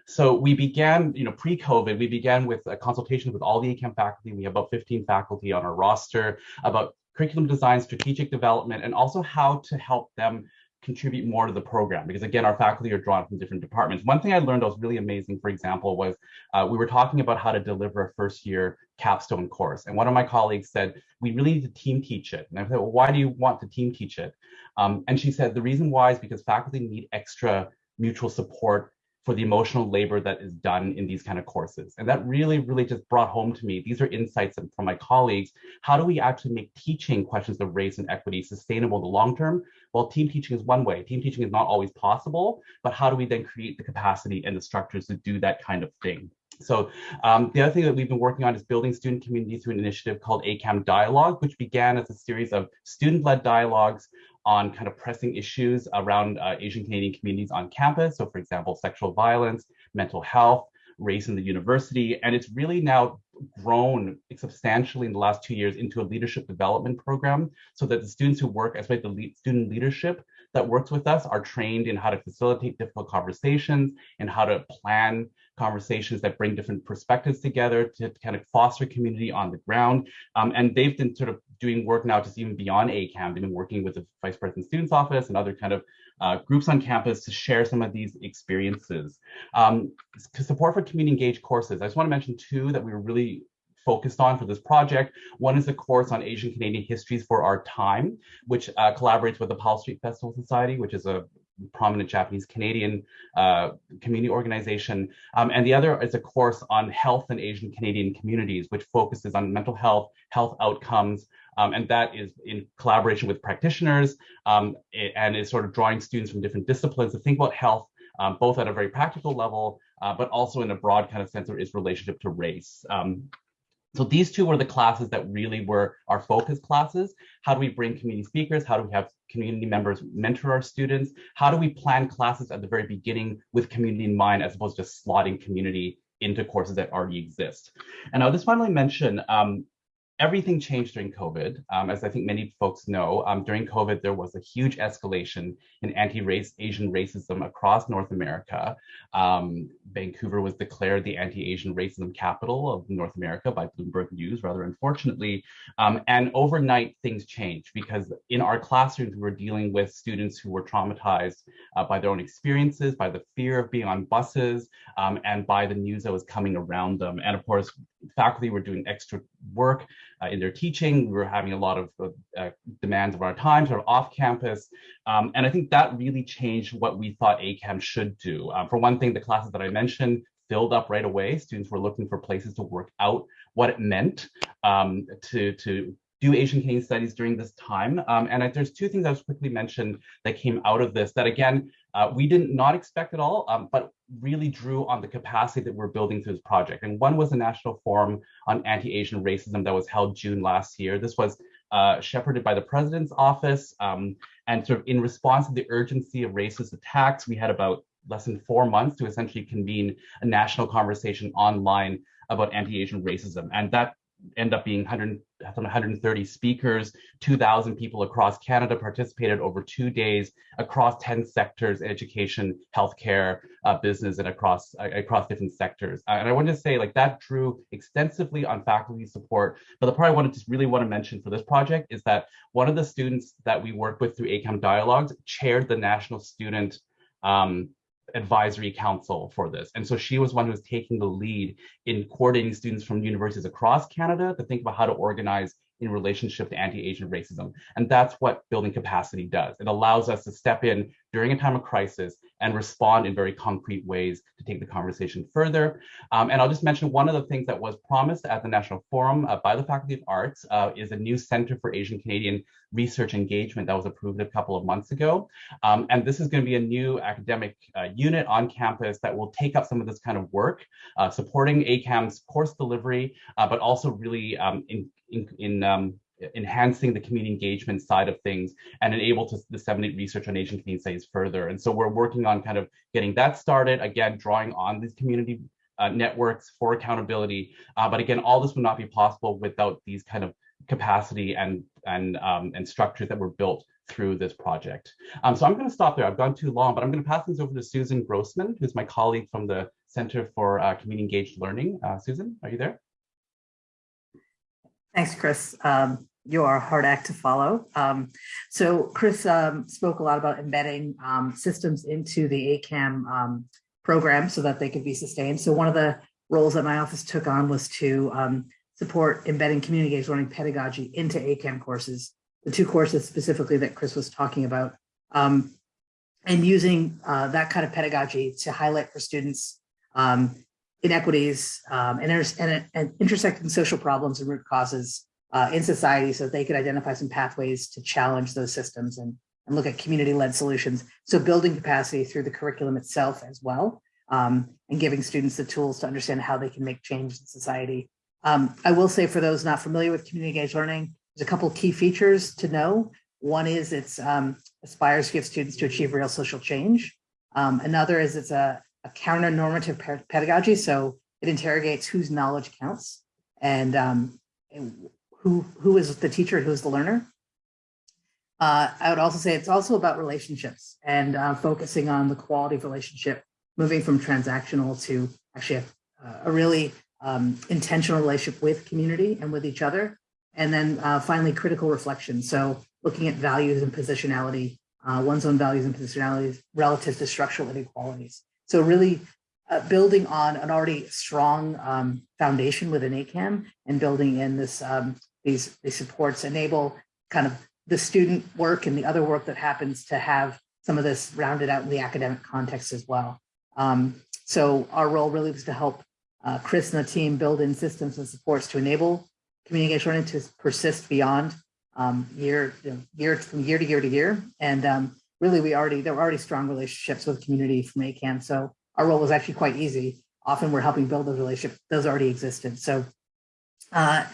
Speaker 8: so we began, you know, pre-COVID, we began with a consultation with all the ACAM faculty. We have about 15 faculty on our roster about curriculum design, strategic development, and also how to help them contribute more to the program. Because again our faculty are drawn from different departments. One thing i learned that was really amazing for example was uh, we were talking about how to deliver a first year capstone course. And one of my colleagues said we really need to team teach it. And i said well why do you want to team teach it? Um, and she said the reason why is because faculty need extra mutual support for the emotional labor that is done in these kind of courses. And that really, really just brought home to me, these are insights from my colleagues. How do we actually make teaching questions of race and equity sustainable in the long term? Well, team teaching is one way. Team teaching is not always possible, but how do we then create the capacity and the structures to do that kind of thing? So um, the other thing that we've been working on is building student communities through an initiative called ACAM Dialogue, which began as a series of student-led dialogues on kind of pressing issues around uh, Asian Canadian communities on campus. So for example, sexual violence, mental health, race in the university. And it's really now grown substantially in the last two years into a leadership development program so that the students who work as the lead, student leadership that works with us are trained in how to facilitate difficult conversations and how to plan conversations that bring different perspectives together to kind of foster community on the ground. Um, and they've been sort of doing work now just even beyond ACAM. They've been working with the Vice President Students Office and other kind of uh, groups on campus to share some of these experiences. Um, support for community engaged courses. I just want to mention two that we were really focused on for this project. One is a course on Asian Canadian histories for our time, which uh, collaborates with the Powell Street Festival Society, which is a prominent Japanese Canadian uh, community organization. Um, and the other is a course on health in Asian Canadian communities, which focuses on mental health, health outcomes, um, and that is in collaboration with practitioners um, and is sort of drawing students from different disciplines to think about health, um, both at a very practical level, uh, but also in a broad kind of sense of its relationship to race. Um, so these two were the classes that really were our focus classes. How do we bring community speakers? How do we have community members mentor our students? How do we plan classes at the very beginning with community in mind as opposed to just slotting community into courses that already exist? And I'll just finally mention, um, everything changed during COVID. Um, as I think many folks know, um, during COVID, there was a huge escalation in anti-race Asian racism across North America. Um, Vancouver was declared the anti-Asian racism capital of North America by Bloomberg News, rather unfortunately. Um, and overnight, things changed because in our classrooms, we were dealing with students who were traumatized uh, by their own experiences, by the fear of being on buses, um, and by the news that was coming around them. And of course, faculty were doing extra work uh, in their teaching. We were having a lot of uh, demands of our time, sort of off campus. Um, and I think that really changed what we thought ACAM should do. Um, for one thing, the classes that I mentioned filled up right away. Students were looking for places to work out what it meant um, to, to do Asian Canadian studies during this time. Um, and I, there's two things I was quickly mentioned that came out of this that again, uh, we did not expect at all, um, but really drew on the capacity that we're building through this project. And one was the National Forum on Anti-Asian Racism that was held June last year. This was uh, shepherded by the president's office. Um, and sort of in response to the urgency of racist attacks, we had about less than four months to essentially convene a national conversation online about anti-Asian racism. And that end up being 100, 130 speakers, 2,000 people across Canada participated over two days across 10 sectors, education, healthcare, uh, business, and across, uh, across different sectors. Uh, and I wanted to say like that drew extensively on faculty support, but the part I wanted to really want to mention for this project is that one of the students that we work with through ACAM Dialogues chaired the National Student um, advisory council for this. And so she was one who was taking the lead in coordinating students from universities across Canada to think about how to organize in relationship to anti-Asian racism. And that's what building capacity does. It allows us to step in during a time of crisis and respond in very concrete ways to take the conversation further. Um, and I'll just mention one of the things that was promised at the National Forum uh, by the Faculty of Arts uh, is a new Center for Asian Canadian Research Engagement that was approved a couple of months ago. Um, and this is going to be a new academic uh, unit on campus that will take up some of this kind of work, uh, supporting ACAM's course delivery, uh, but also really um, in, in, in um, enhancing the community engagement side of things and enable to disseminate research on Asian Canadian studies further. And so we're working on kind of getting that started, again, drawing on these community uh, networks for accountability. Uh, but again, all this would not be possible without these kind of capacity and, and, um, and structures that were built through this project. Um, so I'm going to stop there. I've gone too long, but I'm going to pass things over to Susan Grossman, who's my colleague from the Center for uh, Community Engaged Learning. Uh, Susan, are you there?
Speaker 9: Thanks, Chris. Um, you are a hard act to follow. Um, so Chris um, spoke a lot about embedding um, systems into the ACAM um, program so that they could be sustained. So one of the roles that my office took on was to um, support embedding community engaged learning pedagogy into ACAM courses, the two courses specifically that Chris was talking about, um, and using uh, that kind of pedagogy to highlight for students inequities and, and, and intersecting social problems and root causes uh, in society so they could identify some pathways to challenge those systems and, and look at community-led solutions. So building capacity through the curriculum itself as well, um, and giving students the tools to understand how they can make change in society. Um, I will say for those not familiar with community engaged learning, there's a couple key features to know. One is it's um, aspires to give students to achieve real social change. Um, another is it's a, a counter-normative pedagogy. So it interrogates whose knowledge counts and, um, who, who is the teacher who's the learner. Uh, I would also say it's also about relationships and uh, focusing on the quality of relationship, moving from transactional to actually a, a really um, intentional relationship with community and with each other. And then uh, finally, critical reflection. So looking at values and positionality, uh, one's own values and positionalities relative to structural inequalities. So really uh, building on an already strong um, foundation within ACAM and building in this um, these, these supports enable kind of the student work and the other work that happens to have some of this rounded out in the academic context as well. Um, so our role really was to help uh, Chris and the team build in systems and supports to enable communication learning to persist beyond um, year, you know, year from year to year to year. And um, really, we already there were already strong relationships with community from ACAM. So our role was actually quite easy. Often we're helping build those relationships; those already existed. So uh,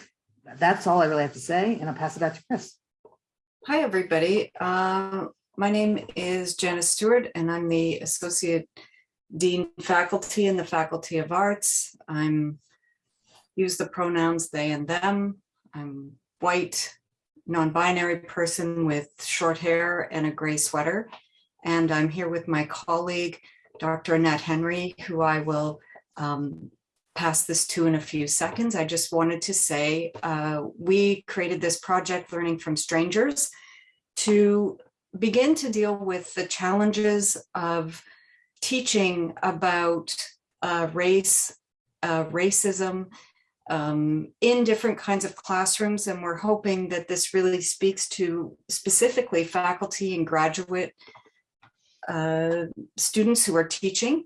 Speaker 9: that's all I really have to say, and I'll pass it back to Chris.
Speaker 10: Hi, everybody. Uh, my name is Janice Stewart, and I'm the Associate Dean Faculty in the Faculty of Arts. I'm use the pronouns they and them. I'm white, non-binary person with short hair and a gray sweater. And I'm here with my colleague, Dr. Annette Henry, who I will um, pass this to in a few seconds. I just wanted to say uh, we created this project Learning from Strangers to begin to deal with the challenges of teaching about uh, race, uh, racism um, in different kinds of classrooms. And we're hoping that this really speaks to specifically faculty and graduate uh, students who are teaching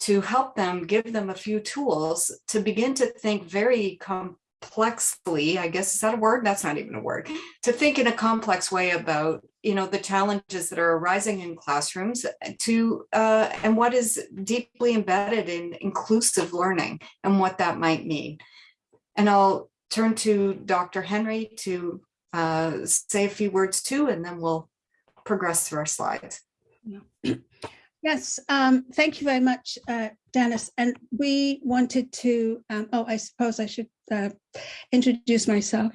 Speaker 10: to help them, give them a few tools to begin to think very complexly, I guess, is that a word? That's not even a word, to think in a complex way about, you know, the challenges that are arising in classrooms to, uh, and what is deeply embedded in inclusive learning and what that might mean. And I'll turn to Dr. Henry to uh, say a few words too, and then we'll progress through our slides. [CLEARS THROAT]
Speaker 11: Yes, um, thank you very much, uh, Dennis. And we wanted to, um, oh, I suppose I should uh, introduce myself.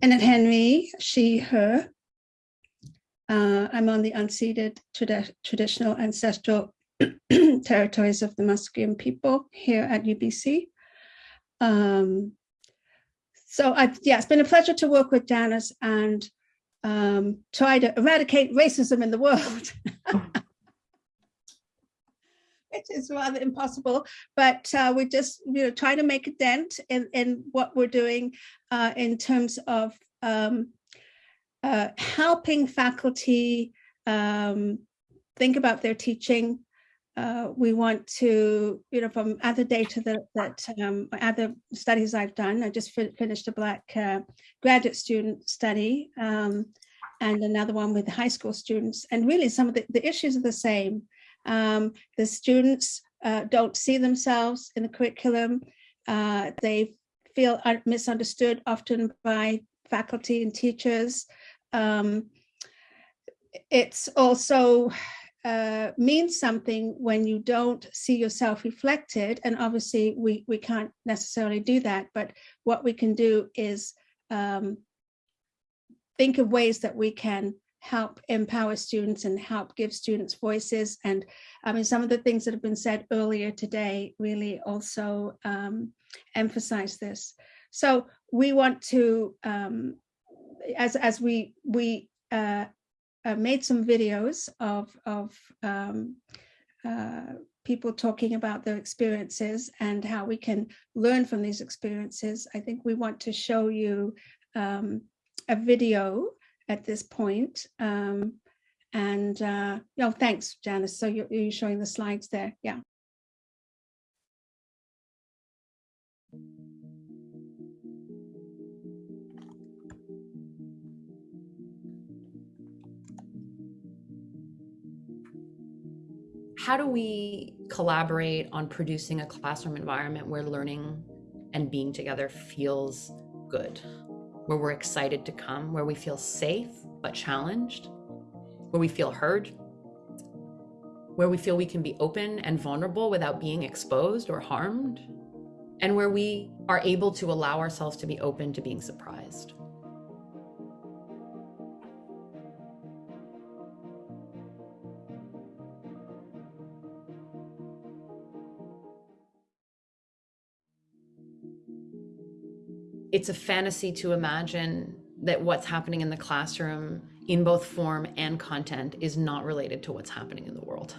Speaker 11: And Annette Henry, she, her. Uh, I'm on the unceded tradi traditional ancestral [CLEARS THROAT] territories of the Musqueam people here at UBC. Um, so I, yeah, it's been a pleasure to work with Janice and um, try to eradicate racism in the world. [LAUGHS] Which is rather impossible, but uh, we just you know try to make a dent in in what we're doing uh, in terms of um, uh, helping faculty um, think about their teaching. Uh, we want to, you know, from other data that, that um, other studies I've done, I just fin finished a Black uh, graduate student study um, and another one with high school students. And really some of the, the issues are the same. Um, the students uh, don't see themselves in the curriculum. Uh, they feel misunderstood often by faculty and teachers. Um, it's also uh, means something when you don't see yourself reflected. And obviously we, we can't necessarily do that, but what we can do is um, think of ways that we can help empower students and help give students voices. And I mean, some of the things that have been said earlier today really also um, emphasize this. So we want to, um, as, as we, we uh, uh, made some videos of, of um, uh, people talking about their experiences and how we can learn from these experiences. I think we want to show you um, a video at this point. Um, and uh, no, thanks, Janice. So you're, you're showing the slides there. Yeah.
Speaker 12: How do we collaborate on producing a classroom environment where learning and being together feels good? where we're excited to come, where we feel safe but challenged, where we feel heard, where we feel we can be open and vulnerable without being exposed or harmed, and where we are able to allow ourselves to be open to being surprised. It's a fantasy to imagine that what's happening in the classroom in both form and content is not related to what's happening in the world.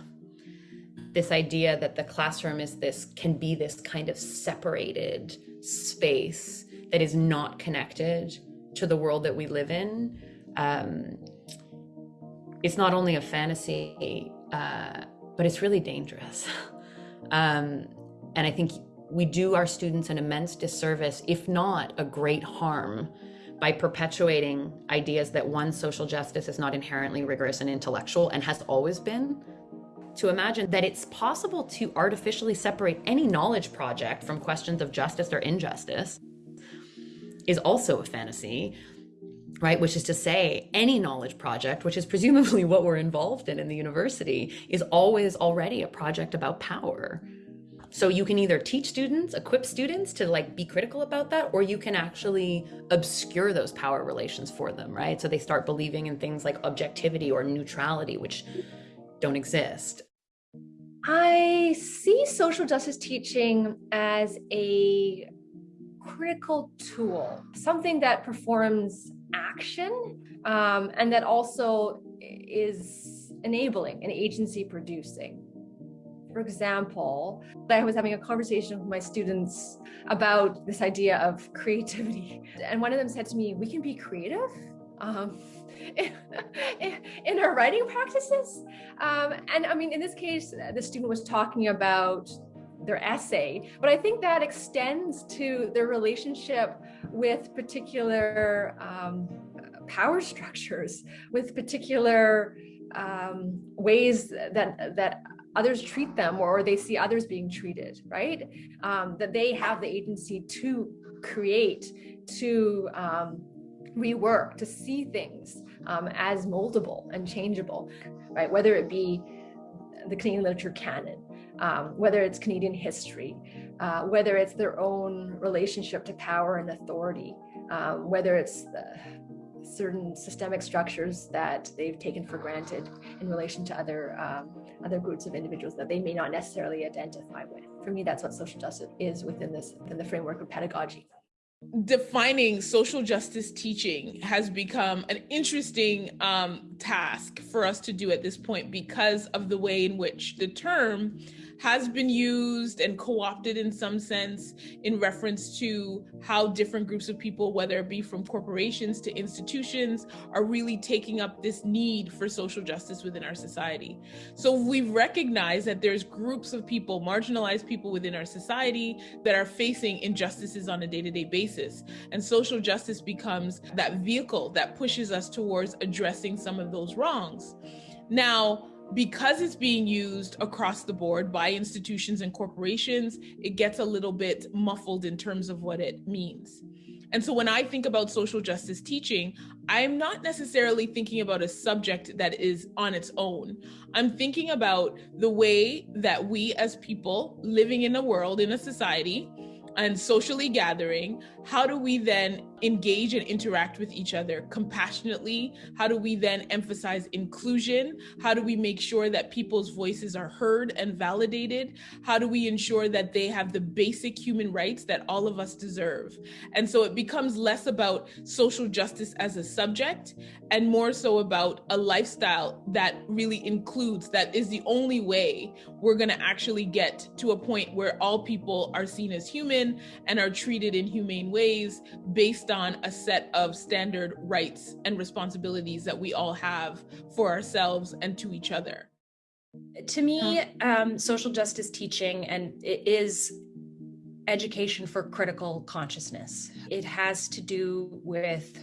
Speaker 12: This idea that the classroom is this can be this kind of separated space that is not connected to the world that we live in. Um, it's not only a fantasy, uh, but it's really dangerous. [LAUGHS] um, and I think we do our students an immense disservice, if not a great harm, by perpetuating ideas that one, social justice is not inherently rigorous and intellectual and has always been, to imagine that it's possible to artificially separate any knowledge project from questions of justice or injustice is also a fantasy, right? Which is to say, any knowledge project, which is presumably [LAUGHS] what we're involved in in the university, is always already a project about power. So you can either teach students, equip students to like be critical about that, or you can actually obscure those power relations for them, right? So they start believing in things like objectivity or neutrality, which don't exist.
Speaker 13: I see social justice teaching as a critical tool, something that performs action um, and that also is enabling and agency producing. For example, I was having a conversation with my students about this idea of creativity. [LAUGHS] And one of them said to me, we can be creative um, [LAUGHS] in, our writing practices. Um, and I mean, in this case, the student was talking about their essay, but I think that extends to their relationship with particular um, power structures, with particular um, ways that that others treat them or they see others being treated, right? Um, that they have the agency to create, to um, rework, to see things um, as moldable and changeable, right? Whether it be the Canadian literature canon, um, whether it's Canadian history, uh, whether it's their own relationship to power and authority, um, whether it's the certain systemic structures that they've taken for granted in relation to other um, other groups of individuals that they may not necessarily identify with. For me, that's what social justice is within this within the framework of pedagogy.
Speaker 14: Defining social justice teaching has become an interesting um, task for us to do at this point because of the way in which the term has been used and co-opted in some sense in reference to how different groups of people, whether it be from corporations to institutions, are really taking up this need for social justice within our society. So we recognize that there's groups of people, marginalized people within our society that are facing injustices on a day-to-day basis. And social justice becomes that vehicle that pushes us towards addressing some of those wrongs. Now, because it's being used across the board by institutions and corporations, it gets a little bit muffled in terms of what it means. And so when I think about social justice teaching, I'm not necessarily thinking about a subject that is on its own. I'm thinking about the way that we as people living in a world, in a society, and socially gathering, how do we then engage and interact with each other compassionately? How do we then emphasize inclusion? How do we make sure that people's voices are heard and validated? How do we ensure that they have the basic human rights that all of us deserve? And so it becomes less about social justice as a subject and more so about a lifestyle that really includes, that is the only way we're going to actually get to a point where all people are seen as human and are treated in humane ways based on a set of standard rights and responsibilities that we all have for ourselves and to each other.
Speaker 15: To me, um, social justice teaching and it is education for critical consciousness. It has to do with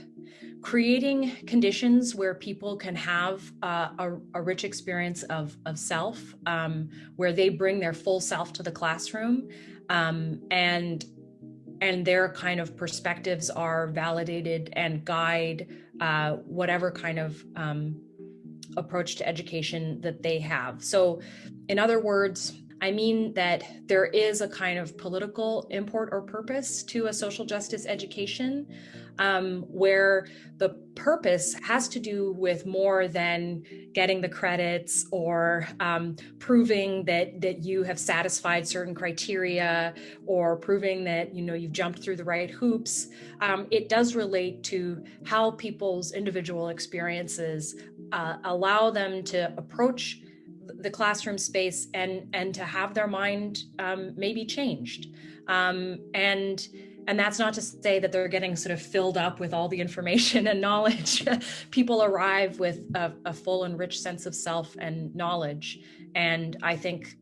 Speaker 15: creating conditions where people can have uh, a, a, rich experience of, of self, um, where they bring their full self to the classroom um, and and their kind of perspectives are validated and guide uh, whatever kind of um, approach to education that they have. So in other words, I mean that there is a kind of political import or purpose to a social justice education um, where the purpose has to do with more than getting the credits or um, proving that that you have satisfied certain criteria or proving that you know you've jumped through the right hoops. Um, it does relate to how people's individual experiences uh, allow them to approach the classroom space and and to have their mind um, maybe changed um, and and that's not to say that they're getting sort of filled up with all the information [LAUGHS] and knowledge. [LAUGHS] People arrive with a, a, full and rich sense of self and knowledge. And i think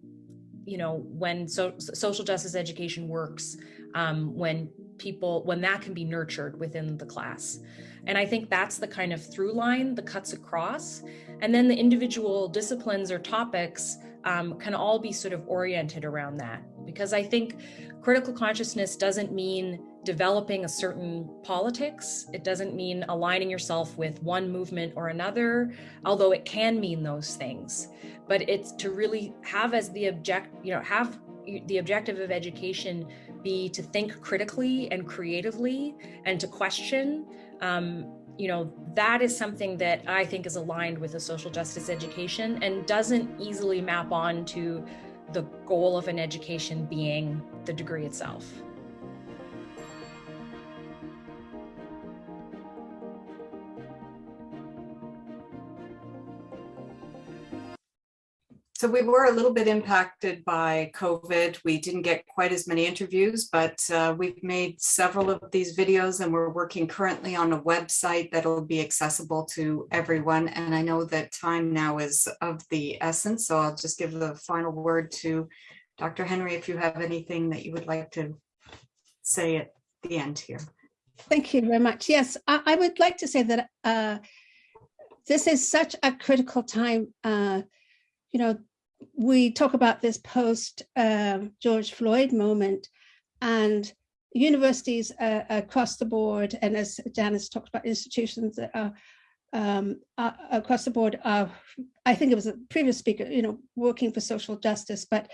Speaker 15: you know when so, social justice education works um, when people when that can be nurtured within the class. And i think that's the kind of through line that cuts across. And then the individual disciplines or topics um, can all be sort of oriented around that. Because I think critical consciousness doesn't mean developing a certain politics. It doesn't mean aligning yourself with one movement or another, although it can mean those things. But it's to really have as the object, you know, have the objective of education be to think critically and creatively and to question um, you know, that is something that I think is aligned with a social justice education and doesn't easily map on to the goal of an education being the degree itself.
Speaker 10: So we were a little bit impacted by COVID. We didn't get quite as many interviews, but uh, we've made several of these videos and we're working currently on a website that'll be accessible to everyone. And I know that time now is of the essence, so I'll just give the final word to Dr. Henry if you have anything that you would like to say at the end here.
Speaker 11: Thank you very much. Yes, I, I would like to say that uh, this is such a critical time uh, you know, we talk about this post um, George Floyd moment and universities uh, across the board, and as Janice talked about, institutions that are um, uh, across the board, uh, I think it was a previous speaker, you know, working for social justice, but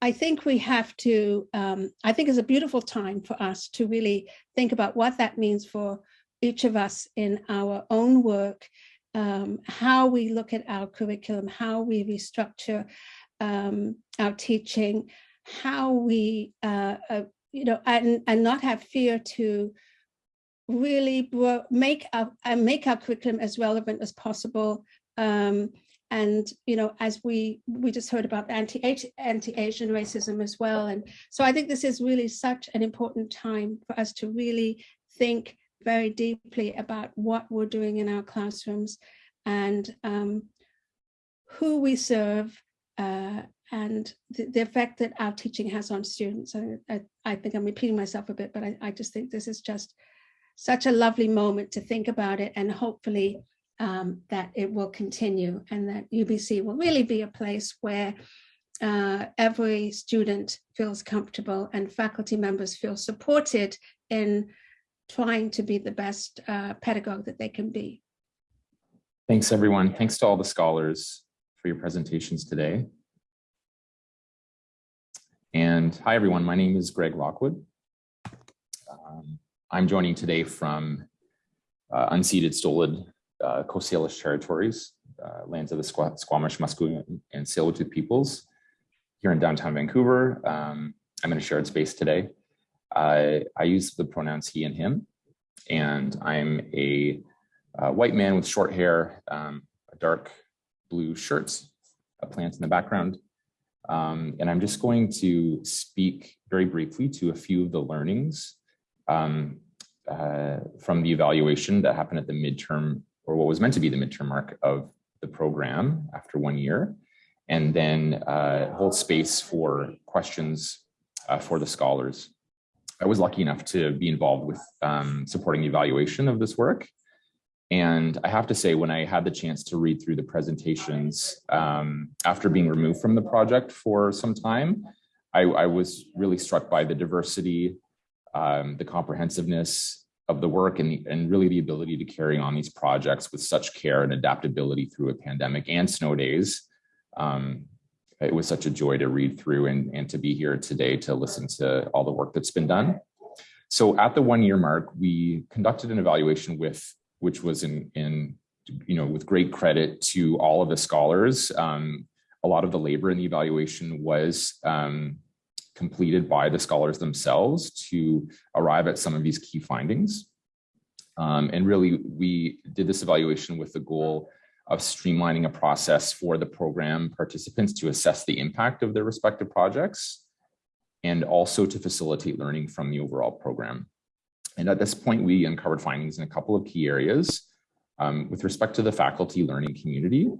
Speaker 11: I think we have to, um, I think it's a beautiful time for us to really think about what that means for each of us in our own work, um, how we look at our curriculum, how we restructure um, our teaching, how we, uh, uh, you know, and, and not have fear to really make our, uh, make our curriculum as relevant as possible. Um, and you know as we we just heard about anti anti-asian racism as well and so i think this is really such an important time for us to really think very deeply about what we're doing in our classrooms and um, who we serve uh, and the, the, effect that our teaching has on students. I, I, I think I'm repeating myself a bit, but I, I just think this is just such a lovely moment to think about it and hopefully um, that it will continue and that UBC will really be a place where uh, every student feels comfortable and faculty members feel supported in trying to be the best uh, pedagogue that they can be.
Speaker 16: Thanks everyone. Thanks to all the scholars for your presentations today. And hi everyone, my name is Greg Lockwood. Um, I'm joining today from uh, unceded Stolid uh, Coast Salish territories, uh, lands of the Squ Squamish, Musqueam, and Tsleil-Waututh peoples here in downtown Vancouver. Um, I'm in a shared space today. Uh, I use the pronouns he and him, and I'm a, a white man with short hair, um, a dark blue shirt, a plant in the background. Um, and I'm just going to speak very briefly to a few of the learnings um, uh, from the evaluation that happened at the midterm or what was meant to be the midterm mark of the program after one year, and then uh, hold space for questions uh, for the scholars. I was lucky enough to be involved with um, supporting the evaluation of this work. And I have to say, when I had the chance to read through the presentations um, after being removed from the project for some time, I, I was really struck by the diversity, um, the comprehensiveness, of the work and, and really the ability to carry on these projects with such care and adaptability through a pandemic and snow days. Um, it was such a joy to read through and, and to be here today to listen to all the work that's been done. So at the one year mark, we conducted an evaluation with, which was in, in you know, with great credit to all of the scholars. Um, a lot of the labor in the evaluation was um, completed by the scholars themselves to arrive at some of these key findings. Um, and really, we did this evaluation with the goal of streamlining a process for the program participants to assess the impact of their respective projects and also to facilitate learning from the overall program. And at this point, we uncovered findings in a couple of key areas. Um, with respect to the faculty learning community,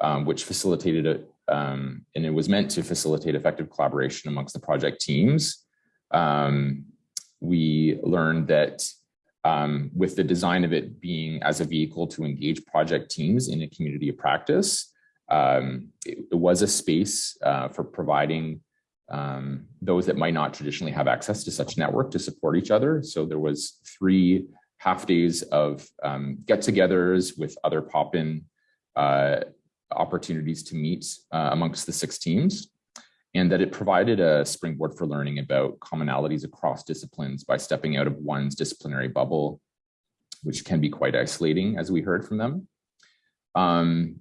Speaker 16: um, which facilitated it, um, and it was meant to facilitate effective collaboration amongst the project teams. Um, we learned that um, with the design of it being as a vehicle to engage project teams in a community of practice, um, it, it, was a space uh, for providing um, those that might not traditionally have access to such network to support each other. So there was three half days of um, get-togethers with other pop-in uh, opportunities to meet uh, amongst the six teams and that it provided a springboard for learning about commonalities across disciplines by stepping out of one's disciplinary bubble, which can be quite isolating, as we heard from them. Um,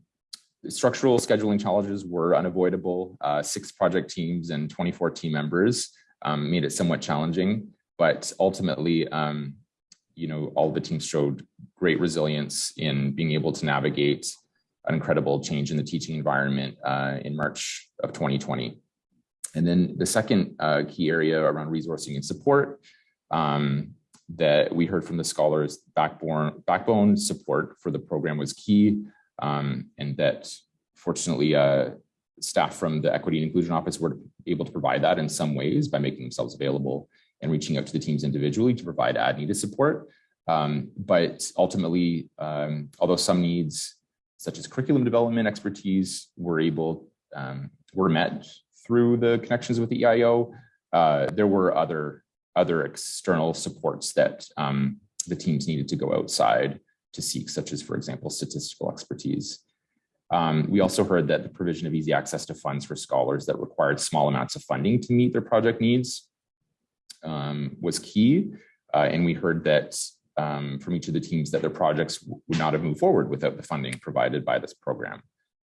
Speaker 16: structural scheduling challenges were unavoidable. Uh, six project teams and 24 team members um, made it somewhat challenging, but ultimately, um, you know, all the teams showed great resilience in being able to navigate an incredible change in the teaching environment uh, in March of 2020. And then the second uh, key area around resourcing and support um, that we heard from the scholars, backbone, backbone support for the program was key um, and that fortunately uh, staff from the Equity and Inclusion Office were able to provide that in some ways by making themselves available and reaching out to the teams individually to provide ad needed support. Um, but ultimately, um, although some needs such as curriculum development expertise were able, um, were met through the connections with the EIO. Uh, there were other, other external supports that um, the teams needed to go outside to seek, such as, for example, statistical expertise. Um, we also heard that the provision of easy access to funds for scholars that required small amounts of funding to meet their project needs um, was key. Uh, and we heard that um, from each of the teams that their projects would not have moved forward without the funding provided by this program.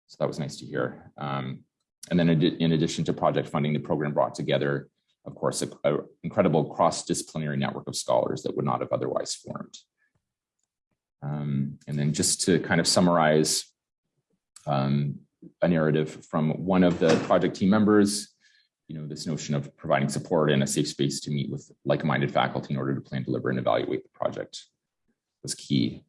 Speaker 16: So that was nice to hear. Um, and then in addition to project funding, the program brought together, of course, an incredible cross-disciplinary network of scholars that would not have otherwise formed. Um, and then just to kind of summarize um, a narrative from one of the project team members, you know, this notion of providing support and a safe space to meet with like-minded faculty in order to plan, deliver, and evaluate the project was key.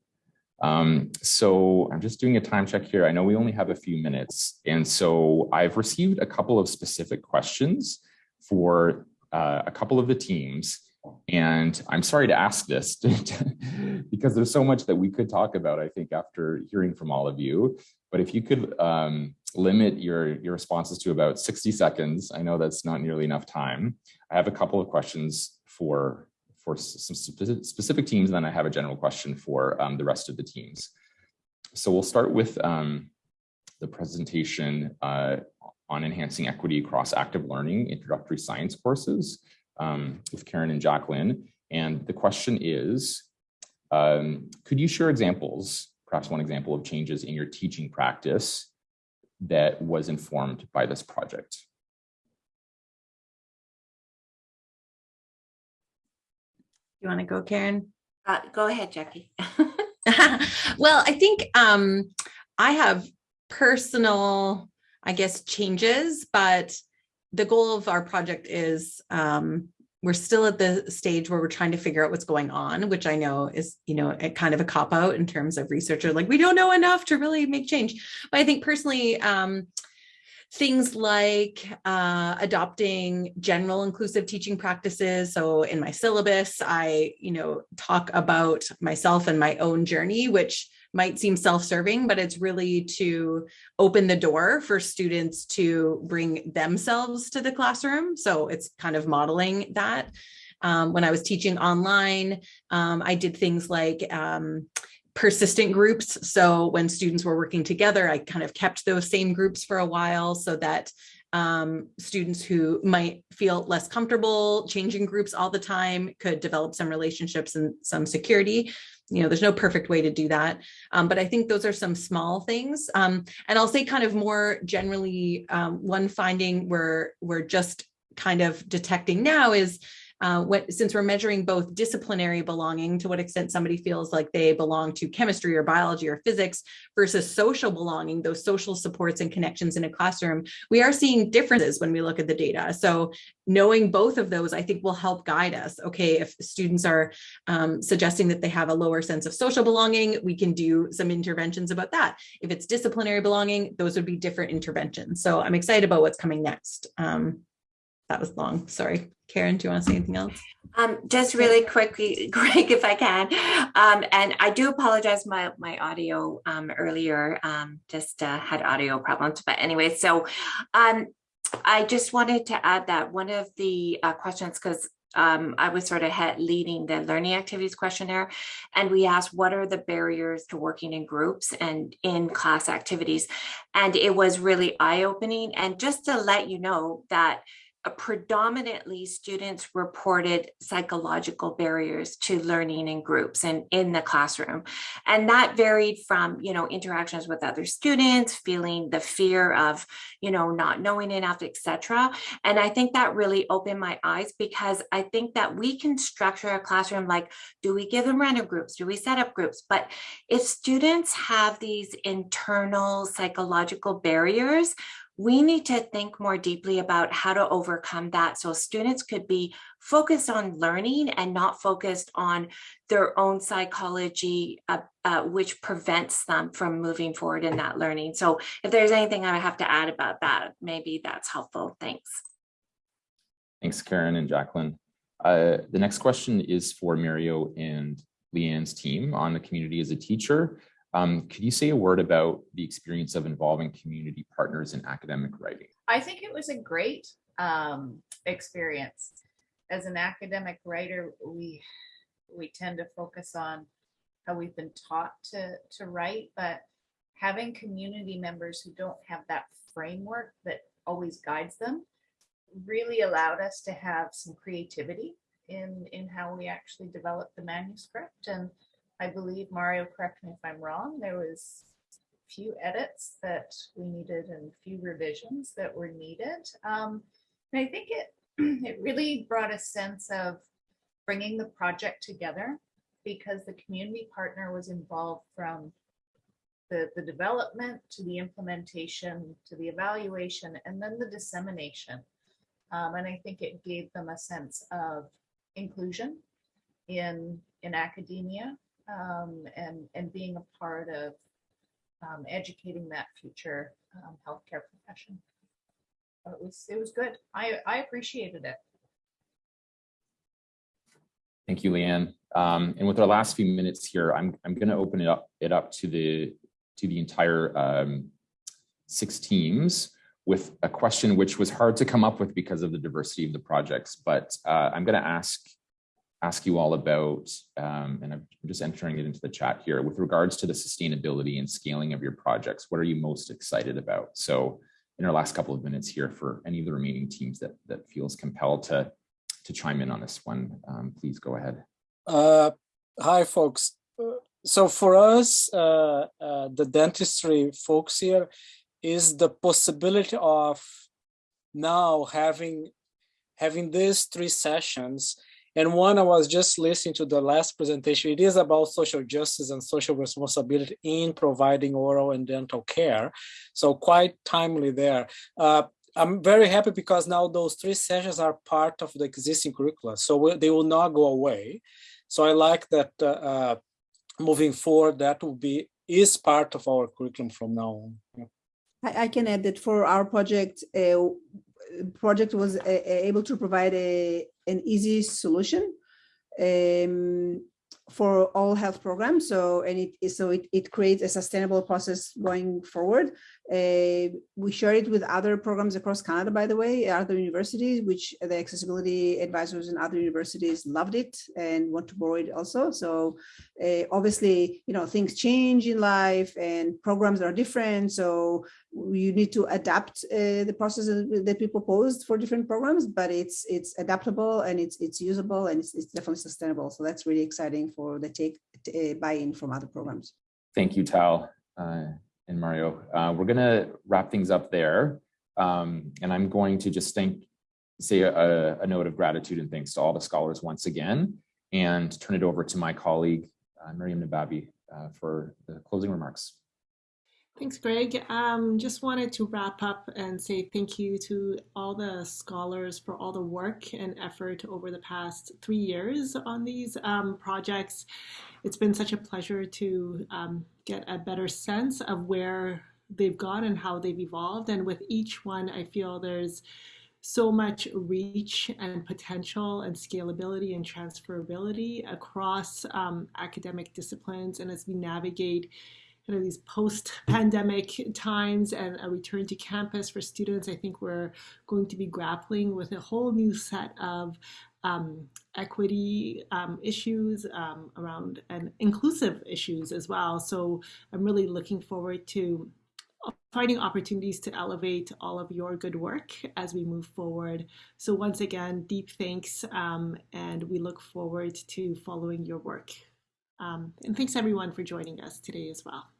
Speaker 16: Um, so I'm just doing a time check here. I know we only have a few minutes. And so I've received a couple of specific questions for uh, a couple of the teams. And I'm sorry to ask this [LAUGHS] because there's so much that we could talk about, I think, after hearing from all of you. But if you could um, limit your, your responses to about 60 seconds, I know that's not nearly enough time. I have a couple of questions for, for some specific teams, and then I have a general question for um, the rest of the teams. So we'll start with um, the presentation uh, on enhancing equity across active learning introductory science courses um, with Karen and Jacqueline. And the question is, um, could you share examples, perhaps one example of changes in your teaching practice that was informed by this project?
Speaker 5: You want to go, Karen?
Speaker 4: Uh, go ahead, Jackie. [LAUGHS] [LAUGHS]
Speaker 5: well, I think um, I have personal, I guess, changes, but the goal of our project is um, we're still at the stage where we're trying to figure out what's going on, which I know is, you know, a kind of a cop out in terms of researcher, like we don't know enough to really make change. But I think personally, um, things like uh, adopting general inclusive teaching practices. So in my syllabus, I, you know, talk about myself and my own journey, which might seem self-serving, but it's really to open the door for students to bring themselves to the classroom. So it's kind of modeling that. Um, when I was teaching online, um, I did things like um, persistent groups. So when students were working together, I kind of kept those same groups for a while so that um, students who might feel less comfortable changing groups all the time could develop some relationships and some security you know, there's no perfect way to do that. Um, but I think those are some small things. Um, and I'll say kind of more generally, um, one finding we're, we're just kind of detecting now is uh, what, since we're measuring both disciplinary belonging, to what extent somebody feels like they belong to chemistry or biology or physics versus social belonging, those social supports and connections in a classroom, we are seeing differences when we look at the data. So knowing both of those, I think will help guide us. Okay, if students are um, suggesting that they have a lower sense of social belonging, we can do some interventions about that. If it's disciplinary belonging, those would be different interventions. So I'm excited about what's coming next. Um, that was long, sorry. Karen, do you want to say anything else?
Speaker 4: Um, just really quickly, [LAUGHS] Greg, if I can. Um, and I do apologize, my, my audio um, earlier um, just uh, had audio problems. But anyway, so um, I just wanted to add that one of the uh, questions, because um, I was sort of head leading the learning activities questionnaire, and we asked what are the barriers to working in groups and in class activities. And it was really eye opening. And just to let you know that predominantly students reported psychological barriers to learning in groups and in the classroom. And that varied from, you know, interactions with other students, feeling the fear of, you know, not knowing enough, etc. And I think that really opened my eyes because I think that we can structure a classroom like, do we give them random groups? Do we set up groups? But if students have these internal psychological barriers, we need to think more deeply about how to overcome that so students could be focused on learning and not focused on their own psychology, uh, uh, which prevents them from moving forward in that learning. So if there's anything I have to add about that, maybe that's helpful. Thanks.
Speaker 16: Thanks, Karen and Jacqueline. Uh, the next question is for Mario and Leeann's team on the community as a teacher. Um, could you say a word about the experience of involving community partners in academic writing?
Speaker 17: I think it was a great um, experience. As an academic writer, we we tend to focus on how we've been taught to, to write, but having community members who don't have that framework that always guides them really allowed us to have some creativity in, in how we actually developed the manuscript. And I believe, Mario, correct me if I'm wrong, there was a few edits that we needed and few revisions that were needed. Um, and I think it, [CLEARS THROAT] it really brought a sense of bringing the project together because the community partner was involved from the, the development to the implementation to the evaluation and then the dissemination. Um, and I think it gave them a sense of inclusion in in academia um, and and being a part of um, educating that future um, healthcare profession. It was it was good. I I appreciated it.
Speaker 16: Thank you, Leeann. Um, and with our last few minutes here, I'm I'm going to open it up it up to the to the entire um, six teams with a question which was hard to come up with because of the diversity of the projects. But uh, I'm going to ask ask you all about, um, and I'm just entering it into the chat here, with regards to the sustainability and scaling of your projects, what are you most excited about? So in our last couple of minutes here for any of the remaining teams that, that feels compelled to, to chime in on this one, um, please go ahead.
Speaker 3: Uh, hi, folks. So for us, uh, uh, the dentistry folks here is the possibility of now having having these three sessions and one, I was just listening to the last presentation. It is about social justice and social responsibility in providing oral and dental care. So quite timely there. Uh, I'm very happy because now those three sessions are part of the existing curricula. So they will not go away. So I like that uh, uh, moving forward, that will be is part of our curriculum from now on. Yeah.
Speaker 7: I, I, can add that for our project, uh, project was uh, able to provide a an easy solution um, for all health programs. So and it so it, it creates a sustainable process going forward. Uh, we share it with other programs across Canada, by the way, other universities, which the accessibility advisors in other universities loved it and want to borrow it also. So uh, obviously, you know, things change in life and programs are different. So you need to adapt uh, the processes that we proposed for different programs, but it's it's adaptable and it's it's usable and it's, it's definitely sustainable. So that's really exciting for the take uh, buy-in from other programs.
Speaker 16: Thank you, Tal. Uh, and Mario. Uh, we're going to wrap things up there. Um, and I'm going to just thank, say a, a, note of gratitude and thanks to all the scholars once again, and turn it over to my colleague, uh, Miriam Nababi, uh, for the closing remarks.
Speaker 1: Thanks, Greg. Um, just wanted to wrap up and say thank you to all the scholars for all the work and effort over the past three years on these um, projects. It's been such a pleasure to um, get a better sense of where they've gone and how they've evolved. And with each one, I feel there's so much reach and potential and scalability and transferability across um, academic disciplines. And as we navigate kind of these post-pandemic times and a return to campus for students, I think we're going to be grappling with a whole new set of um, equity um, issues um, around and inclusive issues as well. So I'm really looking forward to finding opportunities to elevate all of your good work as we move forward. So once again, deep thanks, um, and we look forward to following your work. Um, and thanks everyone for joining us today as well.